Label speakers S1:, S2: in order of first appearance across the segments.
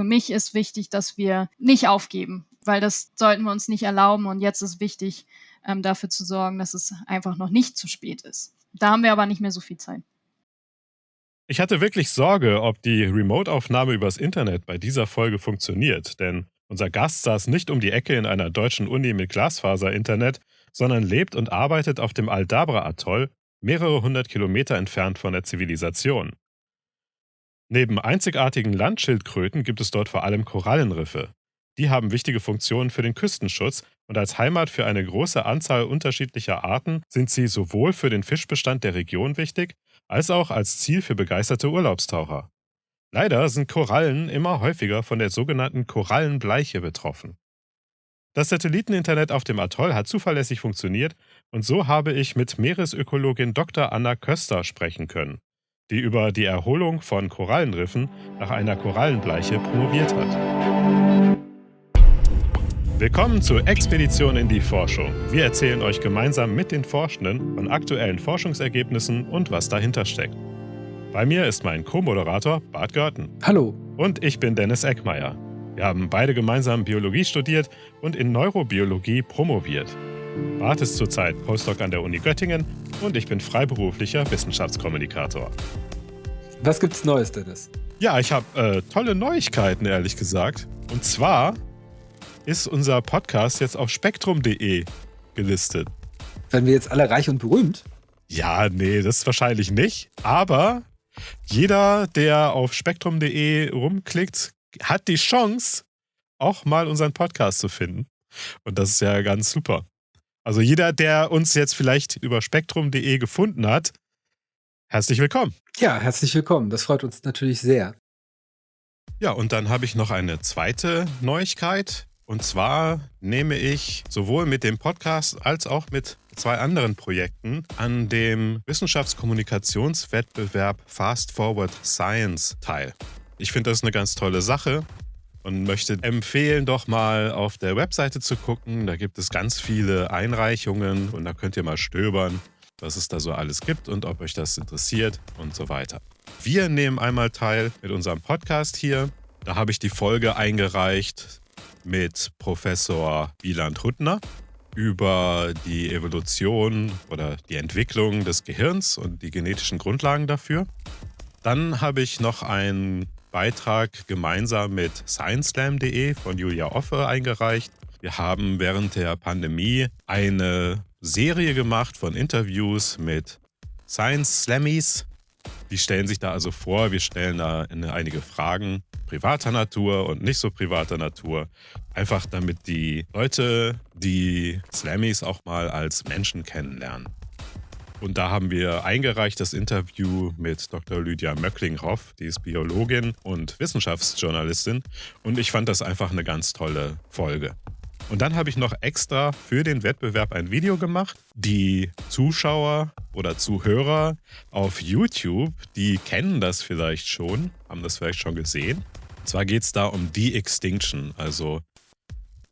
S1: für mich ist wichtig, dass wir nicht aufgeben, weil das sollten wir uns nicht erlauben. Und jetzt ist wichtig, ähm, dafür zu sorgen, dass es einfach noch nicht zu spät ist. Da haben wir aber nicht mehr so viel Zeit.
S2: Ich hatte wirklich Sorge, ob die Remote-Aufnahme übers Internet bei dieser Folge funktioniert, denn unser Gast saß nicht um die Ecke in einer deutschen Uni mit Glasfaser-Internet, sondern lebt und arbeitet auf dem Aldabra-Atoll, mehrere hundert Kilometer entfernt von der Zivilisation. Neben einzigartigen Landschildkröten gibt es dort vor allem Korallenriffe. Die haben wichtige Funktionen für den Küstenschutz und als Heimat für eine große Anzahl unterschiedlicher Arten sind sie sowohl für den Fischbestand der Region wichtig, als auch als Ziel für begeisterte Urlaubstaucher. Leider sind Korallen immer häufiger von der sogenannten Korallenbleiche betroffen. Das Satelliteninternet auf dem Atoll hat zuverlässig funktioniert und so habe ich mit Meeresökologin Dr. Anna Köster sprechen können, die über die Erholung von Korallenriffen nach einer Korallenbleiche promoviert hat. Willkommen zur Expedition in die Forschung. Wir erzählen euch gemeinsam mit den Forschenden von aktuellen Forschungsergebnissen und was dahinter steckt. Bei mir ist mein Co-Moderator Bart Görten.
S3: Hallo.
S2: Und ich bin Dennis Eckmeier. Wir haben beide gemeinsam Biologie studiert und in Neurobiologie promoviert. Bart ist zurzeit Postdoc an der Uni Göttingen und ich bin freiberuflicher Wissenschaftskommunikator.
S3: Was gibt's Neues, Dennis?
S2: Ja, ich habe äh, tolle Neuigkeiten, ehrlich gesagt. Und zwar ist unser Podcast jetzt auf spektrum.de gelistet.
S3: Werden wir jetzt alle reich und berühmt?
S2: Ja, nee, das wahrscheinlich nicht. Aber jeder, der auf spektrum.de rumklickt, hat die Chance, auch mal unseren Podcast zu finden. Und das ist ja ganz super. Also jeder, der uns jetzt vielleicht über spektrum.de gefunden hat, herzlich willkommen.
S3: Ja, herzlich willkommen. Das freut uns natürlich sehr.
S2: Ja, und dann habe ich noch eine zweite Neuigkeit. Und zwar nehme ich sowohl mit dem Podcast als auch mit zwei anderen Projekten an dem Wissenschaftskommunikationswettbewerb Fast Forward Science teil. Ich finde das eine ganz tolle Sache und möchte empfehlen, doch mal auf der Webseite zu gucken. Da gibt es ganz viele Einreichungen und da könnt ihr mal stöbern, was es da so alles gibt und ob euch das interessiert und so weiter. Wir nehmen einmal teil mit unserem Podcast hier. Da habe ich die Folge eingereicht mit Professor Wieland Huttner über die Evolution oder die Entwicklung des Gehirns und die genetischen Grundlagen dafür. Dann habe ich noch einen Beitrag gemeinsam mit scienceslam.de von Julia Offe eingereicht. Wir haben während der Pandemie eine Serie gemacht von Interviews mit Science Slammies. Die stellen sich da also vor, wir stellen da einige Fragen privater Natur und nicht so privater Natur. Einfach damit die Leute die Slammies auch mal als Menschen kennenlernen. Und da haben wir eingereicht das Interview mit Dr. Lydia Möcklinghoff, die ist Biologin und Wissenschaftsjournalistin. Und ich fand das einfach eine ganz tolle Folge. Und dann habe ich noch extra für den Wettbewerb ein Video gemacht. Die Zuschauer oder Zuhörer auf YouTube, die kennen das vielleicht schon, haben das vielleicht schon gesehen. Und zwar geht es da um De-Extinction, also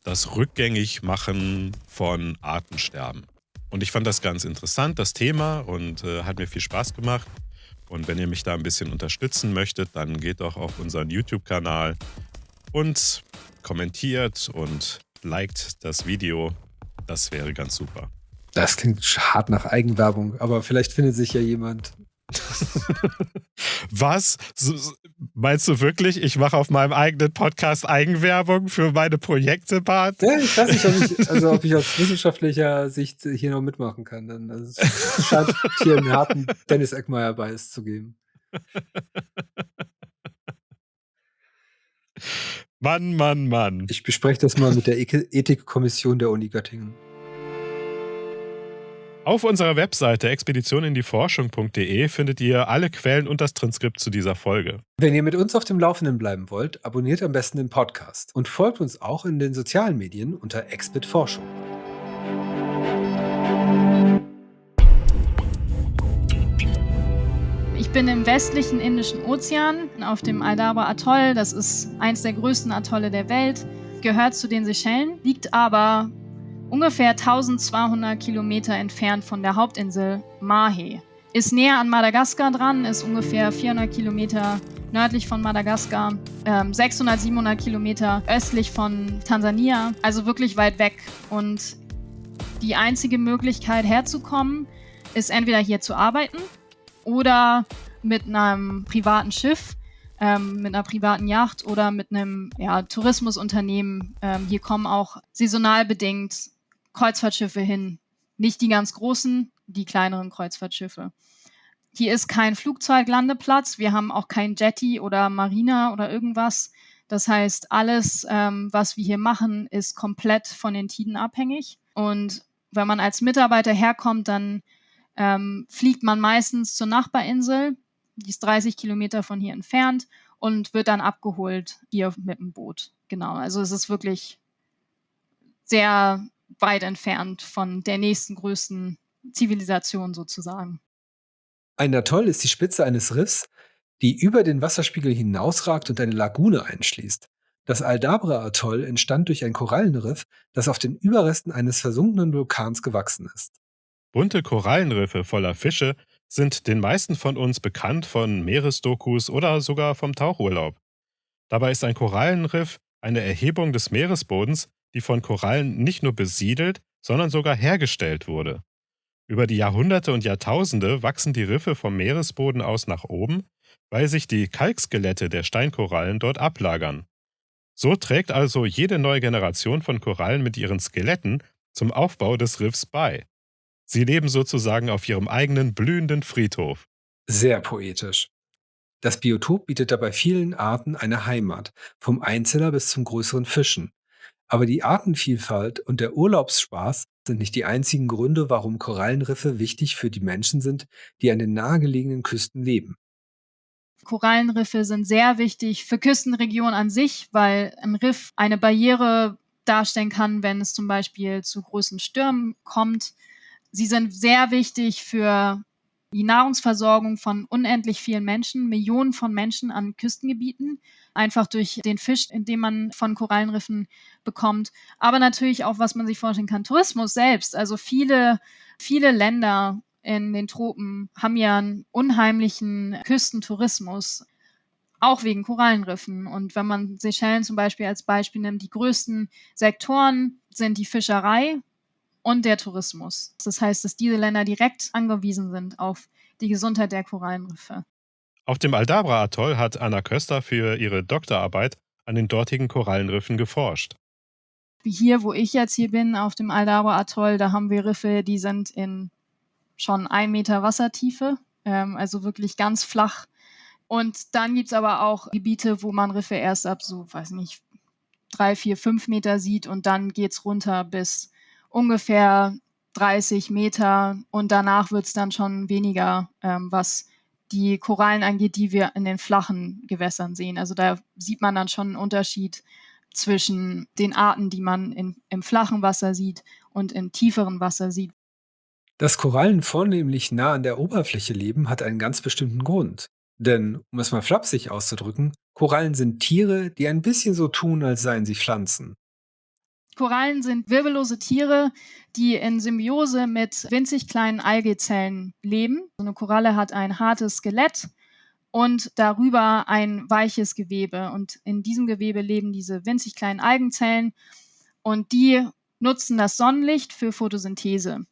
S2: das Rückgängigmachen von Artensterben. Und ich fand das ganz interessant, das Thema, und äh, hat mir viel Spaß gemacht. Und wenn ihr mich da ein bisschen unterstützen möchtet, dann geht doch auf unseren YouTube-Kanal und kommentiert und liked das Video. Das wäre ganz super.
S3: Das klingt hart nach Eigenwerbung, aber vielleicht findet sich ja jemand.
S2: Was? Meinst du wirklich, ich mache auf meinem eigenen Podcast Eigenwerbung für meine Projekte, Bart?
S3: Ja, ich weiß nicht, ob ich, also ob ich aus wissenschaftlicher Sicht hier noch mitmachen kann. Also es scheint hier einen harten Dennis Eckmeier-Bias zu geben.
S2: Mann, Mann, Mann.
S3: Ich bespreche das mal mit der Ethikkommission der Uni Göttingen.
S2: Auf unserer Webseite expeditionindieforschung.de findet ihr alle Quellen und das Transkript zu dieser Folge.
S3: Wenn ihr mit uns auf dem Laufenden bleiben wollt, abonniert am besten den Podcast und folgt uns auch in den sozialen Medien unter Expit
S1: Ich bin im westlichen Indischen Ozean auf dem Aldabra Atoll. Das ist eins der größten Atolle der Welt, gehört zu den Seychellen, liegt aber ungefähr 1200 Kilometer entfernt von der Hauptinsel Mahe. Ist näher an Madagaskar dran, ist ungefähr 400 Kilometer nördlich von Madagaskar, ähm, 600, 700 Kilometer östlich von Tansania, also wirklich weit weg. Und die einzige Möglichkeit herzukommen, ist entweder hier zu arbeiten oder mit einem privaten Schiff, ähm, mit einer privaten Yacht oder mit einem ja, Tourismusunternehmen. Ähm, hier kommen auch saisonal bedingt Kreuzfahrtschiffe hin. Nicht die ganz großen, die kleineren Kreuzfahrtschiffe. Hier ist kein Flugzeuglandeplatz. Wir haben auch kein Jetty oder Marina oder irgendwas. Das heißt, alles, ähm, was wir hier machen, ist komplett von den Tiden abhängig. Und wenn man als Mitarbeiter herkommt, dann ähm, fliegt man meistens zur Nachbarinsel, die ist 30 Kilometer von hier entfernt und wird dann abgeholt hier mit dem Boot. Genau, also es ist wirklich sehr weit entfernt von der nächsten größten Zivilisation sozusagen.
S3: Ein Atoll ist die Spitze eines Riffs, die über den Wasserspiegel hinausragt und eine Lagune einschließt. Das Aldabra-Atoll entstand durch ein Korallenriff, das auf den Überresten eines versunkenen Vulkans gewachsen ist.
S2: Bunte Korallenriffe voller Fische sind den meisten von uns bekannt von Meeresdokus oder sogar vom Tauchurlaub. Dabei ist ein Korallenriff eine Erhebung des Meeresbodens, die von Korallen nicht nur besiedelt, sondern sogar hergestellt wurde. Über die Jahrhunderte und Jahrtausende wachsen die Riffe vom Meeresboden aus nach oben, weil sich die Kalkskelette der Steinkorallen dort ablagern. So trägt also jede neue Generation von Korallen mit ihren Skeletten zum Aufbau des Riffs bei. Sie leben sozusagen auf ihrem eigenen blühenden Friedhof.
S3: Sehr poetisch. Das Biotop bietet dabei vielen Arten eine Heimat, vom Einzeller bis zum größeren Fischen. Aber die Artenvielfalt und der Urlaubsspaß sind nicht die einzigen Gründe, warum Korallenriffe wichtig für die Menschen sind, die an den nahegelegenen Küsten leben.
S1: Korallenriffe sind sehr wichtig für Küstenregionen an sich, weil ein Riff eine Barriere darstellen kann, wenn es zum Beispiel zu großen Stürmen kommt. Sie sind sehr wichtig für die Nahrungsversorgung von unendlich vielen Menschen, Millionen von Menschen an Küstengebieten, einfach durch den Fisch, den man von Korallenriffen bekommt. Aber natürlich auch, was man sich vorstellen kann, Tourismus selbst. Also viele, viele Länder in den Tropen haben ja einen unheimlichen Küstentourismus, auch wegen Korallenriffen. Und wenn man Seychellen zum Beispiel als Beispiel nimmt, die größten Sektoren sind die Fischerei, und der Tourismus. Das heißt, dass diese Länder direkt angewiesen sind auf die Gesundheit der Korallenriffe.
S2: Auf dem Aldabra-Atoll hat Anna Köster für ihre Doktorarbeit an den dortigen Korallenriffen geforscht.
S1: Wie hier, wo ich jetzt hier bin, auf dem Aldabra-Atoll, da haben wir Riffe, die sind in schon ein Meter Wassertiefe, ähm, also wirklich ganz flach. Und dann gibt es aber auch Gebiete, wo man Riffe erst ab so, weiß nicht, drei, vier, fünf Meter sieht und dann geht es runter bis ungefähr 30 Meter und danach wird es dann schon weniger, ähm, was die Korallen angeht, die wir in den flachen Gewässern sehen. Also da sieht man dann schon einen Unterschied zwischen den Arten, die man in, im flachen Wasser sieht und im tieferen Wasser sieht.
S3: Dass Korallen vornehmlich nah an der Oberfläche leben, hat einen ganz bestimmten Grund. Denn, um es mal flapsig auszudrücken, Korallen sind Tiere, die ein bisschen so tun, als seien sie Pflanzen.
S1: Korallen sind wirbellose Tiere, die in Symbiose mit winzig kleinen Algezellen leben. So eine Koralle hat ein hartes Skelett und darüber ein weiches Gewebe. Und in diesem Gewebe leben diese winzig kleinen Algenzellen und die nutzen das Sonnenlicht für Photosynthese.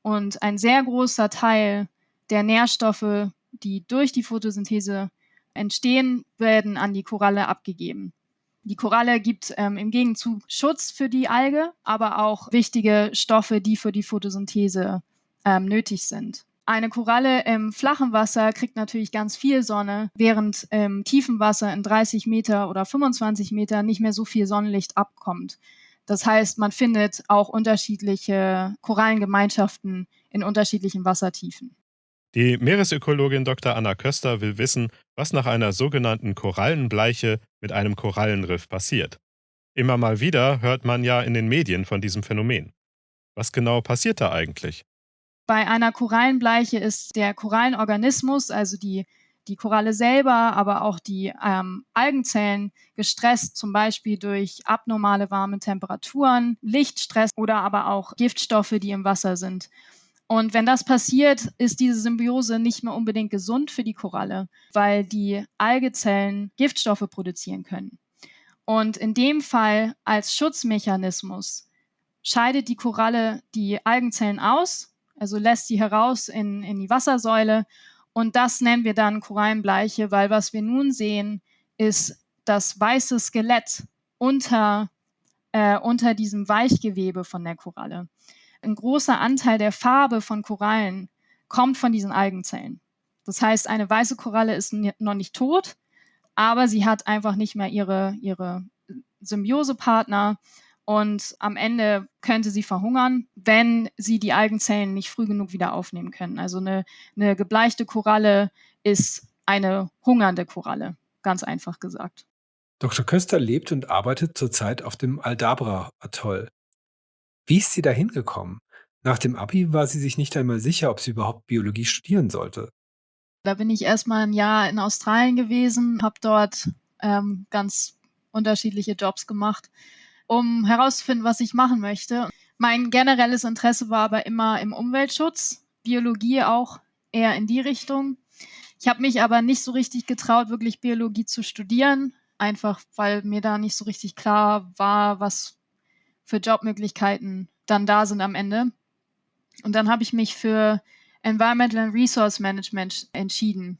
S1: Und ein sehr großer Teil der Nährstoffe, die durch die Photosynthese entstehen, werden an die Koralle abgegeben. Die Koralle gibt ähm, im Gegenzug Schutz für die Alge, aber auch wichtige Stoffe, die für die Photosynthese ähm, nötig sind. Eine Koralle im flachen Wasser kriegt natürlich ganz viel Sonne, während im tiefen Wasser in 30 Meter oder 25 Meter nicht mehr so viel Sonnenlicht abkommt. Das heißt, man findet auch unterschiedliche Korallengemeinschaften in unterschiedlichen Wassertiefen.
S2: Die Meeresökologin Dr. Anna Köster will wissen, was nach einer sogenannten Korallenbleiche mit einem Korallenriff passiert. Immer mal wieder hört man ja in den Medien von diesem Phänomen. Was genau passiert da eigentlich?
S1: Bei einer Korallenbleiche ist der Korallenorganismus, also die, die Koralle selber, aber auch die ähm, Algenzellen gestresst, zum Beispiel durch abnormale warme Temperaturen, Lichtstress oder aber auch Giftstoffe, die im Wasser sind. Und wenn das passiert, ist diese Symbiose nicht mehr unbedingt gesund für die Koralle, weil die Algezellen Giftstoffe produzieren können. Und in dem Fall als Schutzmechanismus scheidet die Koralle die Algenzellen aus, also lässt sie heraus in, in die Wassersäule. Und das nennen wir dann Korallenbleiche, weil was wir nun sehen, ist das weiße Skelett unter, äh, unter diesem Weichgewebe von der Koralle. Ein großer Anteil der Farbe von Korallen kommt von diesen Algenzellen. Das heißt, eine weiße Koralle ist noch nicht tot, aber sie hat einfach nicht mehr ihre, ihre Symbiosepartner und am Ende könnte sie verhungern, wenn sie die Algenzellen nicht früh genug wieder aufnehmen können. Also eine, eine gebleichte Koralle ist eine hungernde Koralle, ganz einfach gesagt.
S3: Dr. Köster lebt und arbeitet zurzeit auf dem Aldabra-Atoll. Wie ist sie da hingekommen? Nach dem Abi war sie sich nicht einmal sicher, ob sie überhaupt Biologie studieren sollte.
S1: Da bin ich erstmal ein Jahr in Australien gewesen, habe dort ähm, ganz unterschiedliche Jobs gemacht, um herauszufinden, was ich machen möchte. Mein generelles Interesse war aber immer im Umweltschutz, Biologie auch eher in die Richtung. Ich habe mich aber nicht so richtig getraut, wirklich Biologie zu studieren, einfach weil mir da nicht so richtig klar war, was für Jobmöglichkeiten dann da sind am Ende. Und dann habe ich mich für Environmental and Resource Management entschieden.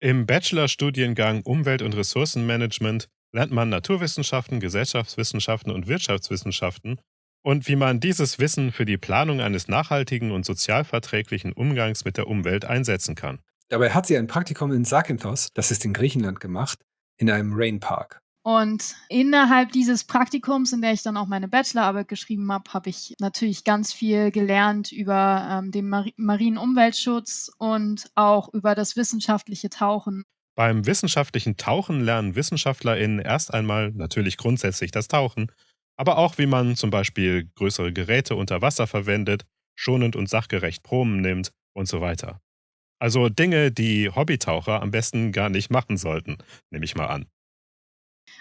S2: Im Bachelorstudiengang Umwelt- und Ressourcenmanagement lernt man Naturwissenschaften, Gesellschaftswissenschaften und Wirtschaftswissenschaften und wie man dieses Wissen für die Planung eines nachhaltigen und sozialverträglichen Umgangs mit der Umwelt einsetzen kann.
S3: Dabei hat sie ein Praktikum in Zakynthos, das ist in Griechenland, gemacht, in einem Rainpark.
S1: Und innerhalb dieses Praktikums, in der ich dann auch meine Bachelorarbeit geschrieben habe, habe ich natürlich ganz viel gelernt über ähm, den Mar marinen Umweltschutz und auch über das wissenschaftliche Tauchen.
S2: Beim wissenschaftlichen Tauchen lernen WissenschaftlerInnen erst einmal natürlich grundsätzlich das Tauchen, aber auch wie man zum Beispiel größere Geräte unter Wasser verwendet, schonend und sachgerecht Proben nimmt und so weiter. Also Dinge, die Hobbytaucher am besten gar nicht machen sollten, nehme ich mal an.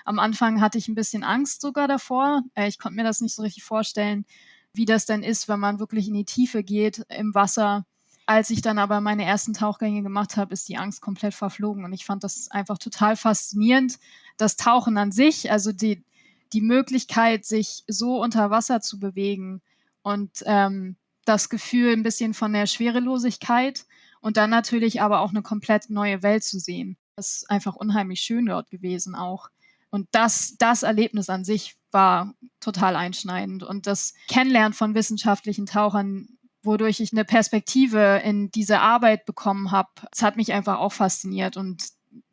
S1: Am Anfang hatte ich ein bisschen Angst sogar davor. Äh, ich konnte mir das nicht so richtig vorstellen, wie das denn ist, wenn man wirklich in die Tiefe geht im Wasser. Als ich dann aber meine ersten Tauchgänge gemacht habe, ist die Angst komplett verflogen und ich fand das einfach total faszinierend. Das Tauchen an sich, also die, die Möglichkeit, sich so unter Wasser zu bewegen und ähm, das Gefühl ein bisschen von der Schwerelosigkeit und dann natürlich aber auch eine komplett neue Welt zu sehen. Das ist einfach unheimlich schön dort gewesen auch. Und das, das Erlebnis an sich war total einschneidend. Und das Kennenlernen von wissenschaftlichen Tauchern, wodurch ich eine Perspektive in diese Arbeit bekommen habe, das hat mich einfach auch fasziniert. Und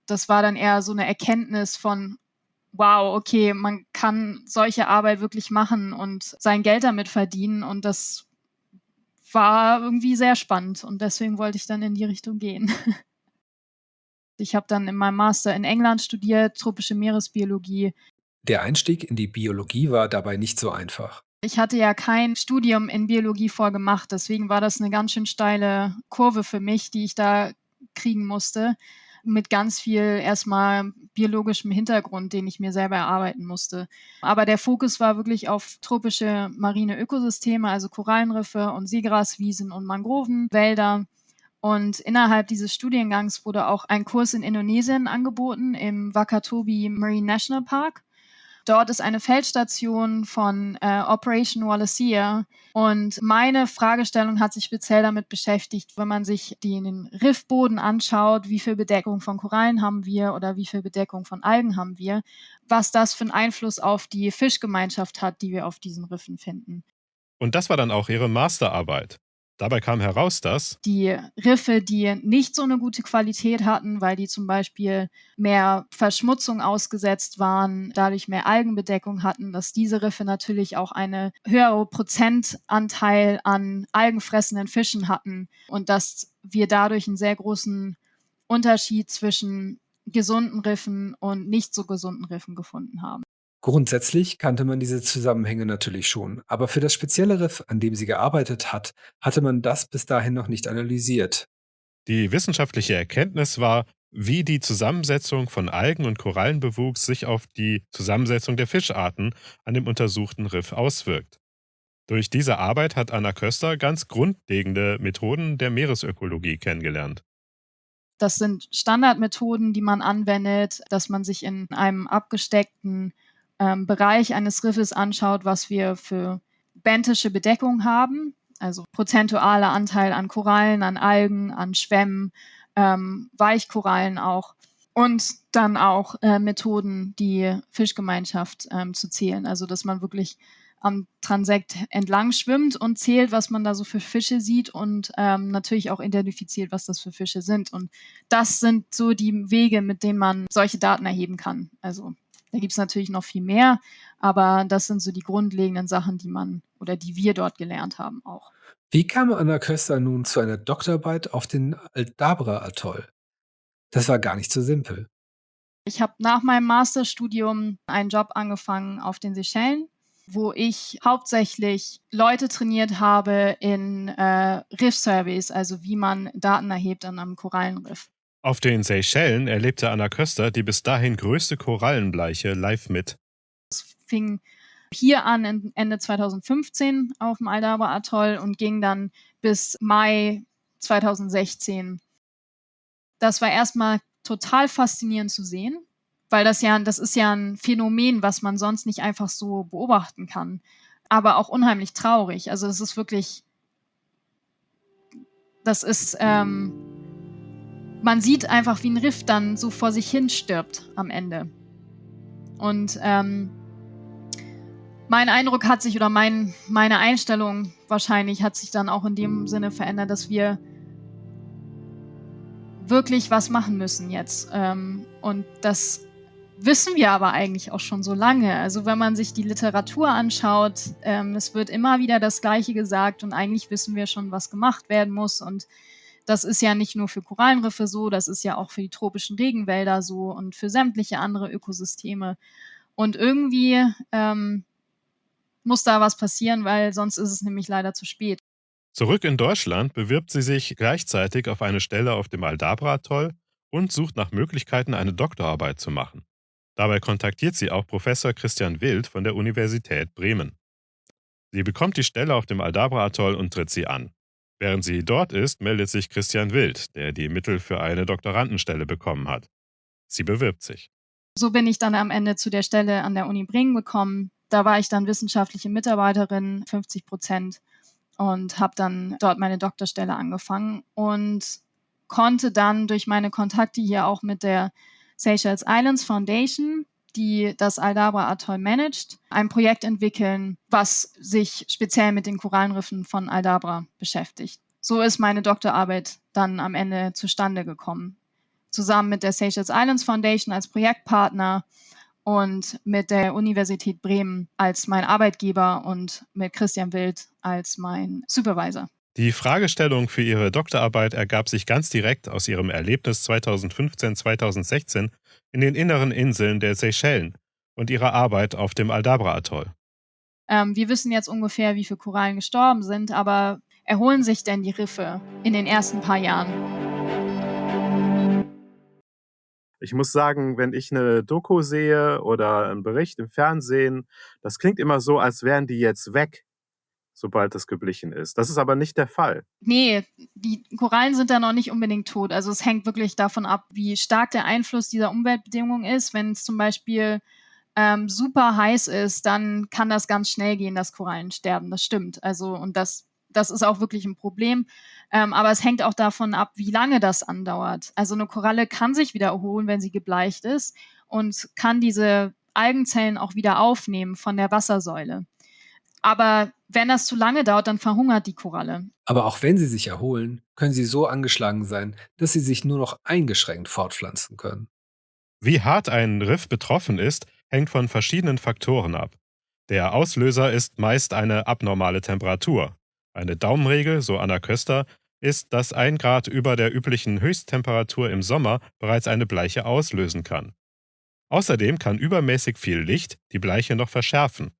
S1: das war dann eher so eine Erkenntnis von, wow, okay, man kann solche Arbeit wirklich machen und sein Geld damit verdienen. Und das war irgendwie sehr spannend. Und deswegen wollte ich dann in die Richtung gehen. Ich habe dann in meinem Master in England studiert, tropische Meeresbiologie.
S3: Der Einstieg in die Biologie war dabei nicht so einfach.
S1: Ich hatte ja kein Studium in Biologie vorgemacht, deswegen war das eine ganz schön steile Kurve für mich, die ich da kriegen musste, mit ganz viel erstmal biologischem Hintergrund, den ich mir selber erarbeiten musste. Aber der Fokus war wirklich auf tropische marine Ökosysteme, also Korallenriffe und Seegraswiesen und Mangrovenwälder. Und innerhalb dieses Studiengangs wurde auch ein Kurs in Indonesien angeboten, im Wakatobi Marine National Park. Dort ist eine Feldstation von äh, Operation Wallacea. Und meine Fragestellung hat sich speziell damit beschäftigt, wenn man sich den Riffboden anschaut, wie viel Bedeckung von Korallen haben wir oder wie viel Bedeckung von Algen haben wir, was das für einen Einfluss auf die Fischgemeinschaft hat, die wir auf diesen Riffen finden.
S2: Und das war dann auch Ihre Masterarbeit. Dabei kam heraus, dass
S1: die Riffe, die nicht so eine gute Qualität hatten, weil die zum Beispiel mehr Verschmutzung ausgesetzt waren, dadurch mehr Algenbedeckung hatten, dass diese Riffe natürlich auch eine höhere Prozentanteil an algenfressenden Fischen hatten und dass wir dadurch einen sehr großen Unterschied zwischen gesunden Riffen und nicht so gesunden Riffen gefunden haben.
S3: Grundsätzlich kannte man diese Zusammenhänge natürlich schon, aber für das spezielle Riff, an dem sie gearbeitet hat, hatte man das bis dahin noch nicht analysiert.
S2: Die wissenschaftliche Erkenntnis war, wie die Zusammensetzung von Algen- und Korallenbewuchs sich auf die Zusammensetzung der Fischarten an dem untersuchten Riff auswirkt. Durch diese Arbeit hat Anna Köster ganz grundlegende Methoden der Meeresökologie kennengelernt.
S1: Das sind Standardmethoden, die man anwendet, dass man sich in einem abgesteckten ähm, Bereich eines Riffes anschaut, was wir für benthische Bedeckung haben, also prozentualer Anteil an Korallen, an Algen, an Schwämmen, ähm, Weichkorallen auch. Und dann auch äh, Methoden, die Fischgemeinschaft ähm, zu zählen. Also dass man wirklich am Transekt entlang schwimmt und zählt, was man da so für Fische sieht und ähm, natürlich auch identifiziert, was das für Fische sind. Und das sind so die Wege, mit denen man solche Daten erheben kann. Also da gibt es natürlich noch viel mehr, aber das sind so die grundlegenden Sachen, die man oder die wir dort gelernt haben auch.
S3: Wie kam Anna Köster nun zu einer Doktorarbeit auf den Aldabra-Atoll? Das war gar nicht so simpel.
S1: Ich habe nach meinem Masterstudium einen Job angefangen auf den Seychellen wo ich hauptsächlich Leute trainiert habe in äh, Riff-Surveys, also wie man Daten erhebt an einem Korallenriff.
S2: Auf den Seychellen erlebte Anna Köster die bis dahin größte Korallenbleiche live mit.
S1: Es fing hier an Ende 2015 auf dem Aldabra Atoll und ging dann bis Mai 2016. Das war erstmal total faszinierend zu sehen, weil das ja, das ist ja ein Phänomen, was man sonst nicht einfach so beobachten kann. Aber auch unheimlich traurig. Also es ist wirklich, das ist, ähm, man sieht einfach, wie ein Riff dann so vor sich hin stirbt am Ende. Und ähm, mein Eindruck hat sich oder mein, meine Einstellung wahrscheinlich hat sich dann auch in dem Sinne verändert, dass wir wirklich was machen müssen jetzt. Ähm, und das wissen wir aber eigentlich auch schon so lange. Also wenn man sich die Literatur anschaut, ähm, es wird immer wieder das Gleiche gesagt und eigentlich wissen wir schon, was gemacht werden muss. Und das ist ja nicht nur für Korallenriffe so, das ist ja auch für die tropischen Regenwälder so und für sämtliche andere Ökosysteme. Und irgendwie ähm, muss da was passieren, weil sonst ist es nämlich leider zu spät.
S2: Zurück in Deutschland bewirbt sie sich gleichzeitig auf eine Stelle auf dem Aldabra-Atoll und sucht nach Möglichkeiten, eine Doktorarbeit zu machen. Dabei kontaktiert sie auch Professor Christian Wild von der Universität Bremen. Sie bekommt die Stelle auf dem Aldabra-Atoll und tritt sie an. Während sie dort ist, meldet sich Christian Wild, der die Mittel für eine Doktorandenstelle bekommen hat. Sie bewirbt sich.
S1: So bin ich dann am Ende zu der Stelle an der Uni Bremen gekommen. Da war ich dann wissenschaftliche Mitarbeiterin, 50 Prozent, und habe dann dort meine Doktorstelle angefangen und konnte dann durch meine Kontakte hier auch mit der Seychelles Islands Foundation, die das Aldabra Atoll managt, ein Projekt entwickeln, was sich speziell mit den Korallenriffen von Aldabra beschäftigt. So ist meine Doktorarbeit dann am Ende zustande gekommen. Zusammen mit der Seychelles Islands Foundation als Projektpartner und mit der Universität Bremen als mein Arbeitgeber und mit Christian Wild als mein Supervisor.
S2: Die Fragestellung für ihre Doktorarbeit ergab sich ganz direkt aus ihrem Erlebnis 2015-2016 in den inneren Inseln der Seychellen und ihrer Arbeit auf dem Aldabra-Atoll.
S1: Ähm, wir wissen jetzt ungefähr, wie viele Korallen gestorben sind, aber erholen sich denn die Riffe in den ersten paar Jahren?
S4: Ich muss sagen, wenn ich eine Doku sehe oder einen Bericht im Fernsehen, das klingt immer so, als wären die jetzt weg sobald es geblichen ist. Das ist aber nicht der Fall.
S1: Nee, die Korallen sind da noch nicht unbedingt tot. Also es hängt wirklich davon ab, wie stark der Einfluss dieser Umweltbedingungen ist. Wenn es zum Beispiel ähm, super heiß ist, dann kann das ganz schnell gehen, dass Korallen sterben. Das stimmt. Also und das, das ist auch wirklich ein Problem. Ähm, aber es hängt auch davon ab, wie lange das andauert. Also eine Koralle kann sich wieder erholen, wenn sie gebleicht ist und kann diese Algenzellen auch wieder aufnehmen von der Wassersäule. Aber wenn das zu lange dauert, dann verhungert die Koralle.
S3: Aber auch wenn sie sich erholen, können sie so angeschlagen sein, dass sie sich nur noch eingeschränkt fortpflanzen können.
S2: Wie hart ein Riff betroffen ist, hängt von verschiedenen Faktoren ab. Der Auslöser ist meist eine abnormale Temperatur. Eine Daumenregel, so Anna Köster, ist, dass ein Grad über der üblichen Höchsttemperatur im Sommer bereits eine Bleiche auslösen kann. Außerdem kann übermäßig viel Licht die Bleiche noch verschärfen.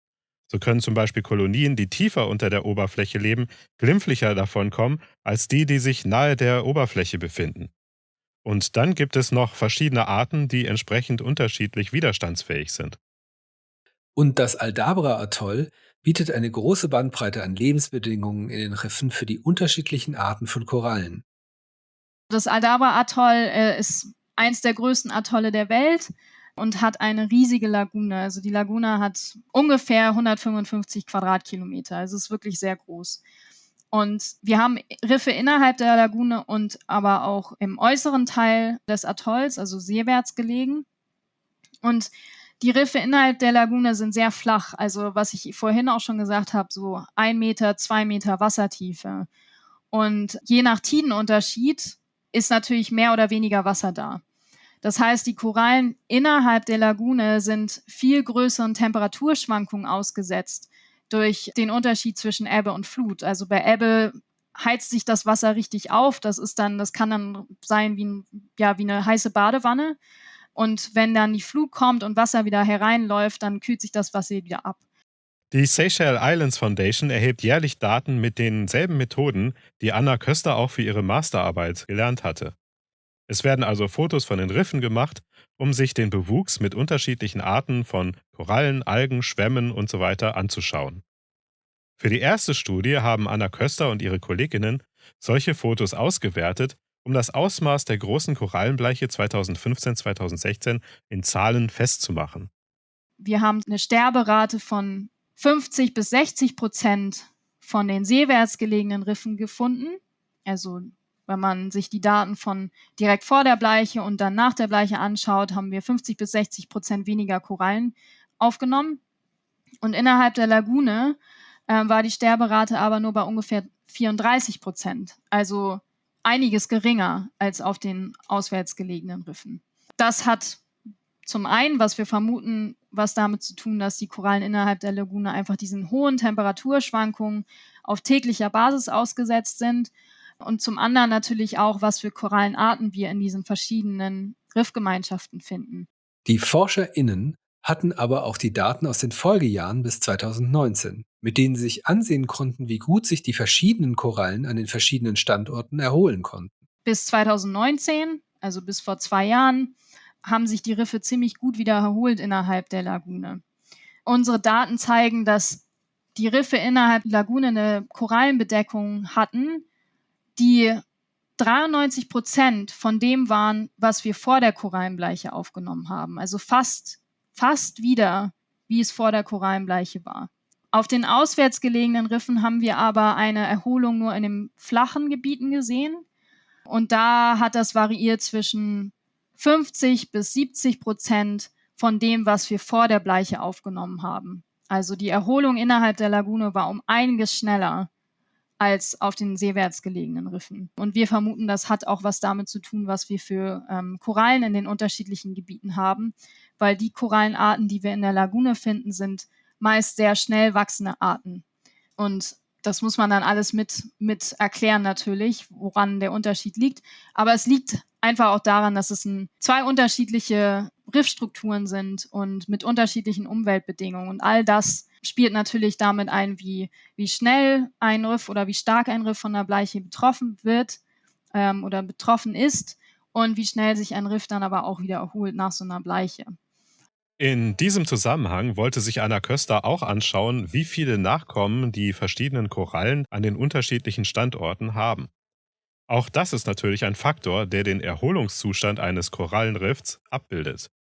S2: So können zum Beispiel Kolonien, die tiefer unter der Oberfläche leben, glimpflicher davonkommen als die, die sich nahe der Oberfläche befinden. Und dann gibt es noch verschiedene Arten, die entsprechend unterschiedlich widerstandsfähig sind.
S3: Und das Aldabra-Atoll bietet eine große Bandbreite an Lebensbedingungen in den Riffen für die unterschiedlichen Arten von Korallen.
S1: Das Aldabra-Atoll äh, ist eins der größten Atolle der Welt und hat eine riesige Lagune. Also die Lagune hat ungefähr 155 Quadratkilometer. Also es ist wirklich sehr groß. Und wir haben Riffe innerhalb der Lagune und aber auch im äußeren Teil des Atolls, also seewärts gelegen. Und die Riffe innerhalb der Lagune sind sehr flach. Also was ich vorhin auch schon gesagt habe, so ein Meter, zwei Meter Wassertiefe. Und je nach Tidenunterschied ist natürlich mehr oder weniger Wasser da. Das heißt, die Korallen innerhalb der Lagune sind viel größeren Temperaturschwankungen ausgesetzt durch den Unterschied zwischen Ebbe und Flut. Also bei Ebbe heizt sich das Wasser richtig auf. Das ist dann, das kann dann sein wie, ein, ja, wie eine heiße Badewanne. Und wenn dann die Flut kommt und Wasser wieder hereinläuft, dann kühlt sich das Wasser wieder ab.
S2: Die Seychelles Islands Foundation erhebt jährlich Daten mit denselben Methoden, die Anna Köster auch für ihre Masterarbeit gelernt hatte. Es werden also Fotos von den Riffen gemacht, um sich den Bewuchs mit unterschiedlichen Arten von Korallen, Algen, Schwämmen usw. So anzuschauen. Für die erste Studie haben Anna Köster und ihre Kolleginnen solche Fotos ausgewertet, um das Ausmaß der großen Korallenbleiche 2015-2016 in Zahlen festzumachen.
S1: Wir haben eine Sterberate von 50 bis 60 Prozent von den seewärts gelegenen Riffen gefunden. Also wenn man sich die Daten von direkt vor der Bleiche und dann nach der Bleiche anschaut, haben wir 50 bis 60 Prozent weniger Korallen aufgenommen. Und innerhalb der Lagune äh, war die Sterberate aber nur bei ungefähr 34 Prozent. Also einiges geringer als auf den auswärts gelegenen Riffen. Das hat zum einen, was wir vermuten, was damit zu tun, dass die Korallen innerhalb der Lagune einfach diesen hohen Temperaturschwankungen auf täglicher Basis ausgesetzt sind und zum anderen natürlich auch, was für Korallenarten wir in diesen verschiedenen Riffgemeinschaften finden.
S3: Die ForscherInnen hatten aber auch die Daten aus den Folgejahren bis 2019, mit denen sie sich ansehen konnten, wie gut sich die verschiedenen Korallen an den verschiedenen Standorten erholen konnten.
S1: Bis 2019, also bis vor zwei Jahren, haben sich die Riffe ziemlich gut wieder erholt innerhalb der Lagune. Unsere Daten zeigen, dass die Riffe innerhalb der Lagune eine Korallenbedeckung hatten, die 93 Prozent von dem waren, was wir vor der Korallenbleiche aufgenommen haben. Also fast, fast wieder, wie es vor der Korallenbleiche war. Auf den auswärts gelegenen Riffen haben wir aber eine Erholung nur in den flachen Gebieten gesehen. Und da hat das variiert zwischen 50 bis 70 Prozent von dem, was wir vor der Bleiche aufgenommen haben. Also die Erholung innerhalb der Lagune war um einiges schneller als auf den seewärts gelegenen Riffen. Und wir vermuten, das hat auch was damit zu tun, was wir für ähm, Korallen in den unterschiedlichen Gebieten haben, weil die Korallenarten, die wir in der Lagune finden, sind meist sehr schnell wachsende Arten. Und das muss man dann alles mit, mit erklären natürlich, woran der Unterschied liegt. Aber es liegt einfach auch daran, dass es ein, zwei unterschiedliche Riffstrukturen sind und mit unterschiedlichen Umweltbedingungen. Und all das spielt natürlich damit ein, wie, wie schnell ein Riff oder wie stark ein Riff von der Bleiche betroffen wird ähm, oder betroffen ist und wie schnell sich ein Riff dann aber auch wieder erholt nach so einer Bleiche.
S2: In diesem Zusammenhang wollte sich Anna Köster auch anschauen, wie viele Nachkommen die verschiedenen Korallen an den unterschiedlichen Standorten haben. Auch das ist natürlich ein Faktor, der den Erholungszustand eines Korallenriffs abbildet.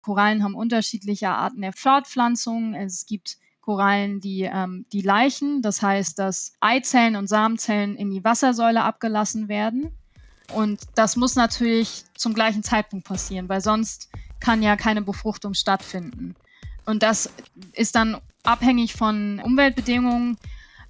S1: Korallen haben unterschiedliche Arten der Fortpflanzung. Es gibt Korallen, die, ähm, die Leichen, das heißt, dass Eizellen und Samenzellen in die Wassersäule abgelassen werden. Und das muss natürlich zum gleichen Zeitpunkt passieren, weil sonst kann ja keine Befruchtung stattfinden. Und das ist dann abhängig von Umweltbedingungen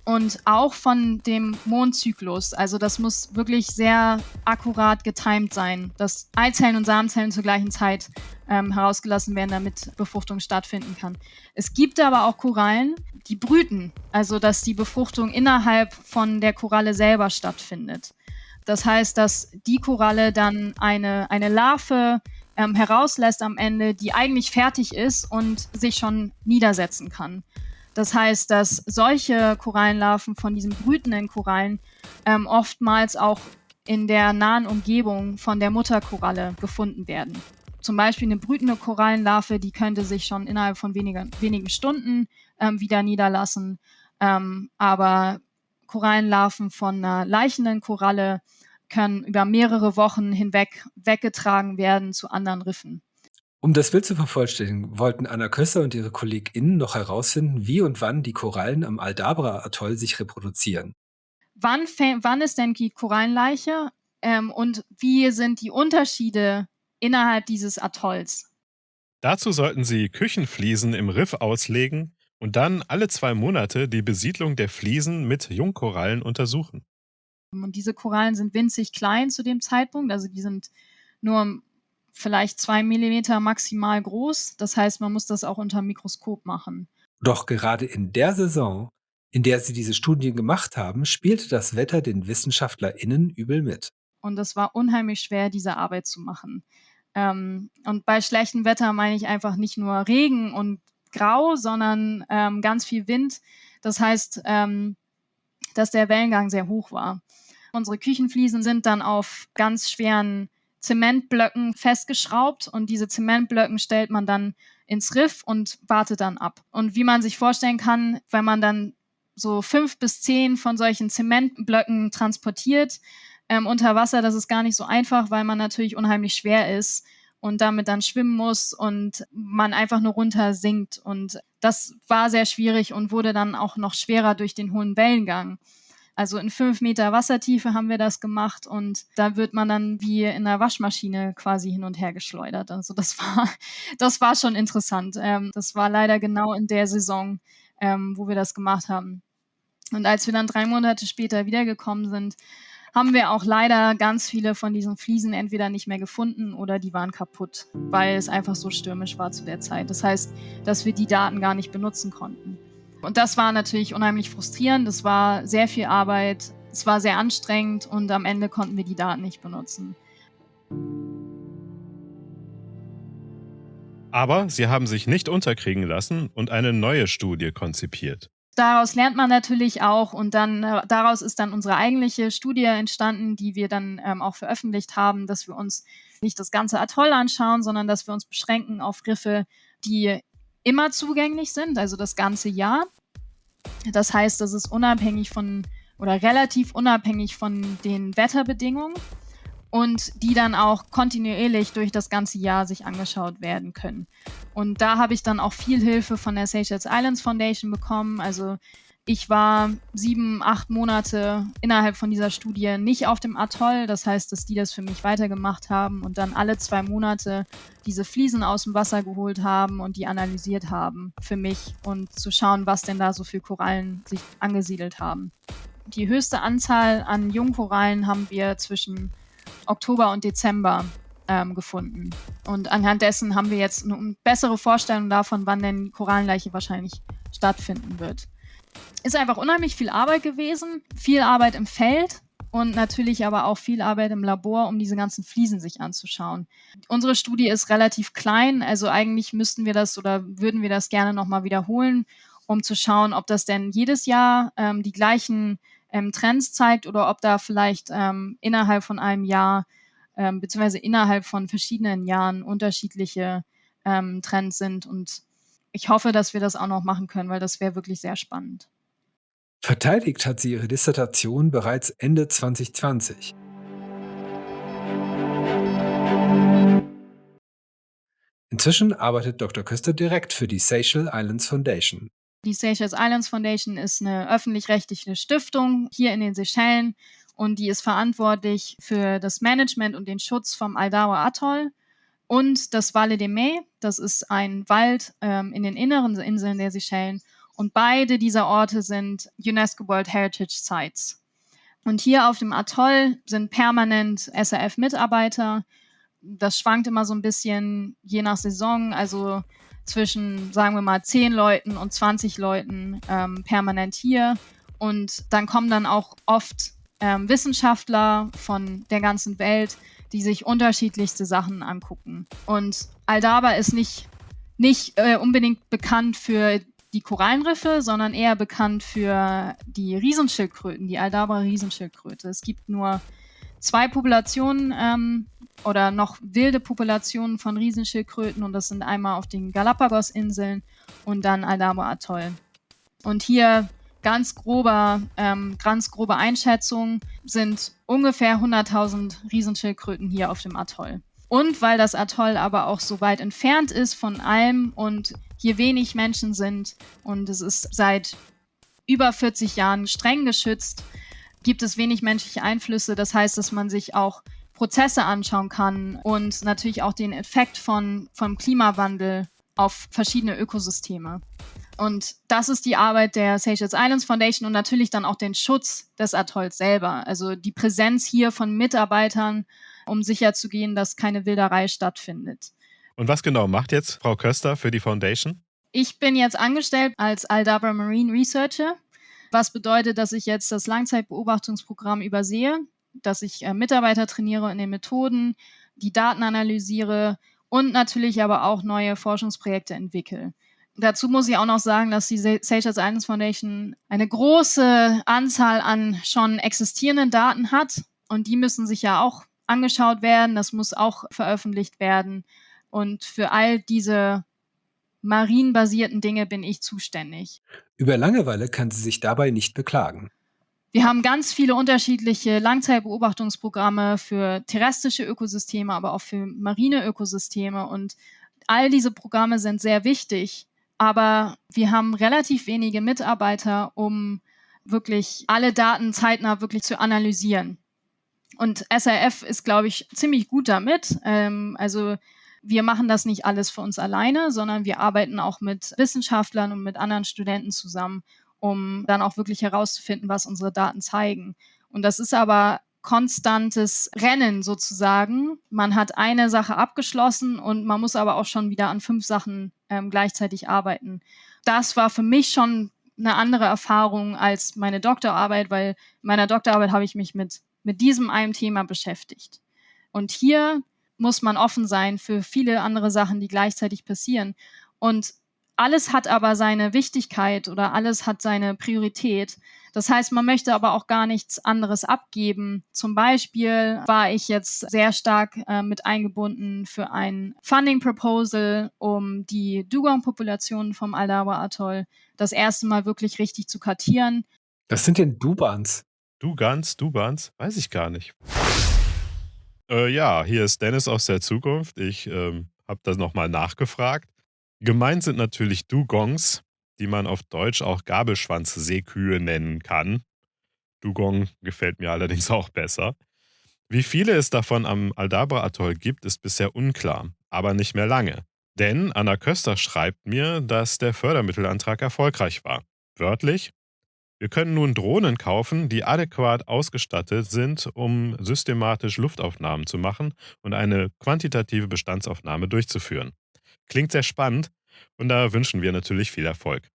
S1: und auch von dem Mondzyklus. Also das muss wirklich sehr akkurat getimt sein, dass Eizellen und Samenzellen zur gleichen Zeit ähm, herausgelassen werden, damit Befruchtung stattfinden kann. Es gibt aber auch Korallen, die brüten, also dass die Befruchtung innerhalb von der Koralle selber stattfindet. Das heißt, dass die Koralle dann eine, eine Larve ähm, herauslässt am Ende, die eigentlich fertig ist und sich schon niedersetzen kann. Das heißt, dass solche Korallenlarven von diesen brütenden Korallen ähm, oftmals auch in der nahen Umgebung von der Mutterkoralle gefunden werden. Zum Beispiel eine brütende Korallenlarve, die könnte sich schon innerhalb von weniger, wenigen Stunden ähm, wieder niederlassen. Ähm, aber Korallenlarven von einer leichenden Koralle können über mehrere Wochen hinweg weggetragen werden zu anderen Riffen.
S3: Um das Bild zu vervollständigen, wollten Anna Kösser und ihre KollegInnen noch herausfinden, wie und wann die Korallen am Aldabra-Atoll sich reproduzieren.
S1: Wann, wann ist denn die Korallenleiche ähm, und wie sind die Unterschiede innerhalb dieses Atolls?
S2: Dazu sollten Sie Küchenfliesen im Riff auslegen und dann alle zwei Monate die Besiedlung der Fliesen mit Jungkorallen untersuchen.
S1: Und diese Korallen sind winzig klein zu dem Zeitpunkt, also die sind nur vielleicht zwei Millimeter maximal groß. Das heißt, man muss das auch unter Mikroskop machen.
S3: Doch gerade in der Saison, in der sie diese Studien gemacht haben, spielte das Wetter den WissenschaftlerInnen übel mit.
S1: Und es war unheimlich schwer, diese Arbeit zu machen. Ähm, und bei schlechtem Wetter meine ich einfach nicht nur Regen und Grau, sondern ähm, ganz viel Wind. Das heißt, ähm, dass der Wellengang sehr hoch war. Unsere Küchenfliesen sind dann auf ganz schweren Zementblöcken festgeschraubt und diese Zementblöcken stellt man dann ins Riff und wartet dann ab. Und wie man sich vorstellen kann, wenn man dann so fünf bis zehn von solchen Zementblöcken transportiert ähm, unter Wasser, das ist gar nicht so einfach, weil man natürlich unheimlich schwer ist und damit dann schwimmen muss und man einfach nur runter sinkt. Und das war sehr schwierig und wurde dann auch noch schwerer durch den hohen Wellengang. Also in fünf Meter Wassertiefe haben wir das gemacht und da wird man dann wie in einer Waschmaschine quasi hin und her geschleudert. Also das war, das war schon interessant. Ähm, das war leider genau in der Saison, ähm, wo wir das gemacht haben. Und als wir dann drei Monate später wiedergekommen sind, haben wir auch leider ganz viele von diesen Fliesen entweder nicht mehr gefunden oder die waren kaputt, weil es einfach so stürmisch war zu der Zeit. Das heißt, dass wir die Daten gar nicht benutzen konnten. Und das war natürlich unheimlich frustrierend. Das war sehr viel Arbeit. Es war sehr anstrengend und am Ende konnten wir die Daten nicht benutzen.
S2: Aber sie haben sich nicht unterkriegen lassen und eine neue Studie konzipiert.
S1: Daraus lernt man natürlich auch und dann äh, daraus ist dann unsere eigentliche Studie entstanden, die wir dann ähm, auch veröffentlicht haben, dass wir uns nicht das ganze Atoll anschauen, sondern dass wir uns beschränken auf Griffe, die immer zugänglich sind, also das ganze Jahr. Das heißt, das ist unabhängig von oder relativ unabhängig von den Wetterbedingungen und die dann auch kontinuierlich durch das ganze Jahr sich angeschaut werden können. Und da habe ich dann auch viel Hilfe von der Seychelles Islands Foundation bekommen. Also ich war sieben, acht Monate innerhalb von dieser Studie nicht auf dem Atoll. Das heißt, dass die das für mich weitergemacht haben und dann alle zwei Monate diese Fliesen aus dem Wasser geholt haben und die analysiert haben für mich und zu schauen, was denn da so für Korallen sich angesiedelt haben. Die höchste Anzahl an Jungkorallen haben wir zwischen Oktober und Dezember ähm, gefunden. Und anhand dessen haben wir jetzt eine bessere Vorstellung davon, wann denn die Korallenleiche wahrscheinlich stattfinden wird ist einfach unheimlich viel Arbeit gewesen, viel Arbeit im Feld und natürlich aber auch viel Arbeit im Labor, um diese ganzen Fliesen sich anzuschauen. Unsere Studie ist relativ klein, also eigentlich müssten wir das oder würden wir das gerne nochmal wiederholen, um zu schauen, ob das denn jedes Jahr ähm, die gleichen ähm, Trends zeigt oder ob da vielleicht ähm, innerhalb von einem Jahr ähm, beziehungsweise innerhalb von verschiedenen Jahren unterschiedliche ähm, Trends sind und ich hoffe, dass wir das auch noch machen können, weil das wäre wirklich sehr spannend.
S3: Verteidigt hat sie ihre Dissertation bereits Ende 2020. Inzwischen arbeitet Dr. Köster direkt für die Seychelles Islands Foundation.
S1: Die Seychelles Islands Foundation ist eine öffentlich-rechtliche Stiftung hier in den Seychellen und die ist verantwortlich für das Management und den Schutz vom Aldawa Atoll und das Valle de Mai. Das ist ein Wald ähm, in den inneren Inseln der Seychellen und beide dieser Orte sind UNESCO World Heritage Sites. Und hier auf dem Atoll sind permanent SRF-Mitarbeiter. Das schwankt immer so ein bisschen je nach Saison, also zwischen, sagen wir mal, 10 Leuten und 20 Leuten ähm, permanent hier. Und dann kommen dann auch oft ähm, Wissenschaftler von der ganzen Welt, die sich unterschiedlichste Sachen angucken. Und Aldaba ist nicht, nicht äh, unbedingt bekannt für die Korallenriffe, sondern eher bekannt für die Riesenschildkröten, die Aldabra Riesenschildkröte. Es gibt nur zwei Populationen ähm, oder noch wilde Populationen von Riesenschildkröten und das sind einmal auf den Galapagos-Inseln und dann Aldabra Atoll. Und hier ganz grober, ähm, ganz grobe Einschätzung sind ungefähr 100.000 Riesenschildkröten hier auf dem Atoll. Und weil das Atoll aber auch so weit entfernt ist von allem und hier wenig Menschen sind und es ist seit über 40 Jahren streng geschützt, gibt es wenig menschliche Einflüsse. Das heißt, dass man sich auch Prozesse anschauen kann und natürlich auch den Effekt von, vom Klimawandel auf verschiedene Ökosysteme. Und das ist die Arbeit der Seychelles Islands Foundation und natürlich dann auch den Schutz des Atolls selber. Also die Präsenz hier von Mitarbeitern, um sicherzugehen, dass keine Wilderei stattfindet.
S2: Und was genau macht jetzt Frau Köster für die Foundation?
S1: Ich bin jetzt angestellt als Aldabra Marine Researcher, was bedeutet, dass ich jetzt das Langzeitbeobachtungsprogramm übersehe, dass ich äh, Mitarbeiter trainiere in den Methoden, die Daten analysiere und natürlich aber auch neue Forschungsprojekte entwickle. Dazu muss ich auch noch sagen, dass die Seychelles Islands Foundation eine große Anzahl an schon existierenden Daten hat und die müssen sich ja auch angeschaut werden, das muss auch veröffentlicht werden und für all diese marienbasierten Dinge bin ich zuständig.
S3: Über Langeweile kann sie sich dabei nicht beklagen.
S1: Wir haben ganz viele unterschiedliche Langzeitbeobachtungsprogramme für terrestrische Ökosysteme, aber auch für marine Ökosysteme und all diese Programme sind sehr wichtig aber wir haben relativ wenige Mitarbeiter, um wirklich alle Daten zeitnah wirklich zu analysieren. Und SRF ist, glaube ich, ziemlich gut damit. Ähm, also wir machen das nicht alles für uns alleine, sondern wir arbeiten auch mit Wissenschaftlern und mit anderen Studenten zusammen, um dann auch wirklich herauszufinden, was unsere Daten zeigen. Und das ist aber konstantes Rennen sozusagen. Man hat eine Sache abgeschlossen und man muss aber auch schon wieder an fünf Sachen ähm, gleichzeitig arbeiten. Das war für mich schon eine andere Erfahrung als meine Doktorarbeit, weil in meiner Doktorarbeit habe ich mich mit, mit diesem einen Thema beschäftigt. Und hier muss man offen sein für viele andere Sachen, die gleichzeitig passieren. Und alles hat aber seine Wichtigkeit oder alles hat seine Priorität. Das heißt, man möchte aber auch gar nichts anderes abgeben. Zum Beispiel war ich jetzt sehr stark äh, mit eingebunden für ein Funding Proposal, um die Dugong-Population vom Aldawa Atoll das erste Mal wirklich richtig zu kartieren.
S3: Was sind denn Dubans?
S2: Dugans, Dubans? Weiß ich gar nicht. Äh, ja, hier ist Dennis aus der Zukunft. Ich ähm, habe das nochmal nachgefragt. Gemeint sind natürlich Dugongs, die man auf Deutsch auch Gabelschwanzseekühe nennen kann. Dugong gefällt mir allerdings auch besser. Wie viele es davon am Aldabra-Atoll gibt, ist bisher unklar, aber nicht mehr lange. Denn Anna Köster schreibt mir, dass der Fördermittelantrag erfolgreich war. Wörtlich, wir können nun Drohnen kaufen, die adäquat ausgestattet sind, um systematisch Luftaufnahmen zu machen und eine quantitative Bestandsaufnahme durchzuführen. Klingt sehr spannend und da wünschen wir natürlich viel Erfolg.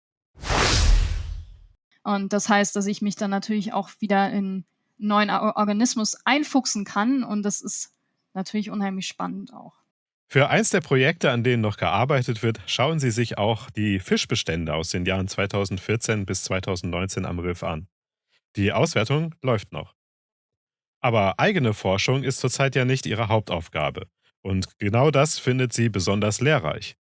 S1: Und das heißt, dass ich mich dann natürlich auch wieder in einen neuen Organismus einfuchsen kann und das ist natürlich unheimlich spannend auch.
S2: Für eins der Projekte, an denen noch gearbeitet wird, schauen Sie sich auch die Fischbestände aus den Jahren 2014 bis 2019 am Riff an. Die Auswertung läuft noch. Aber eigene Forschung ist zurzeit ja nicht Ihre Hauptaufgabe. Und genau das findet sie besonders lehrreich.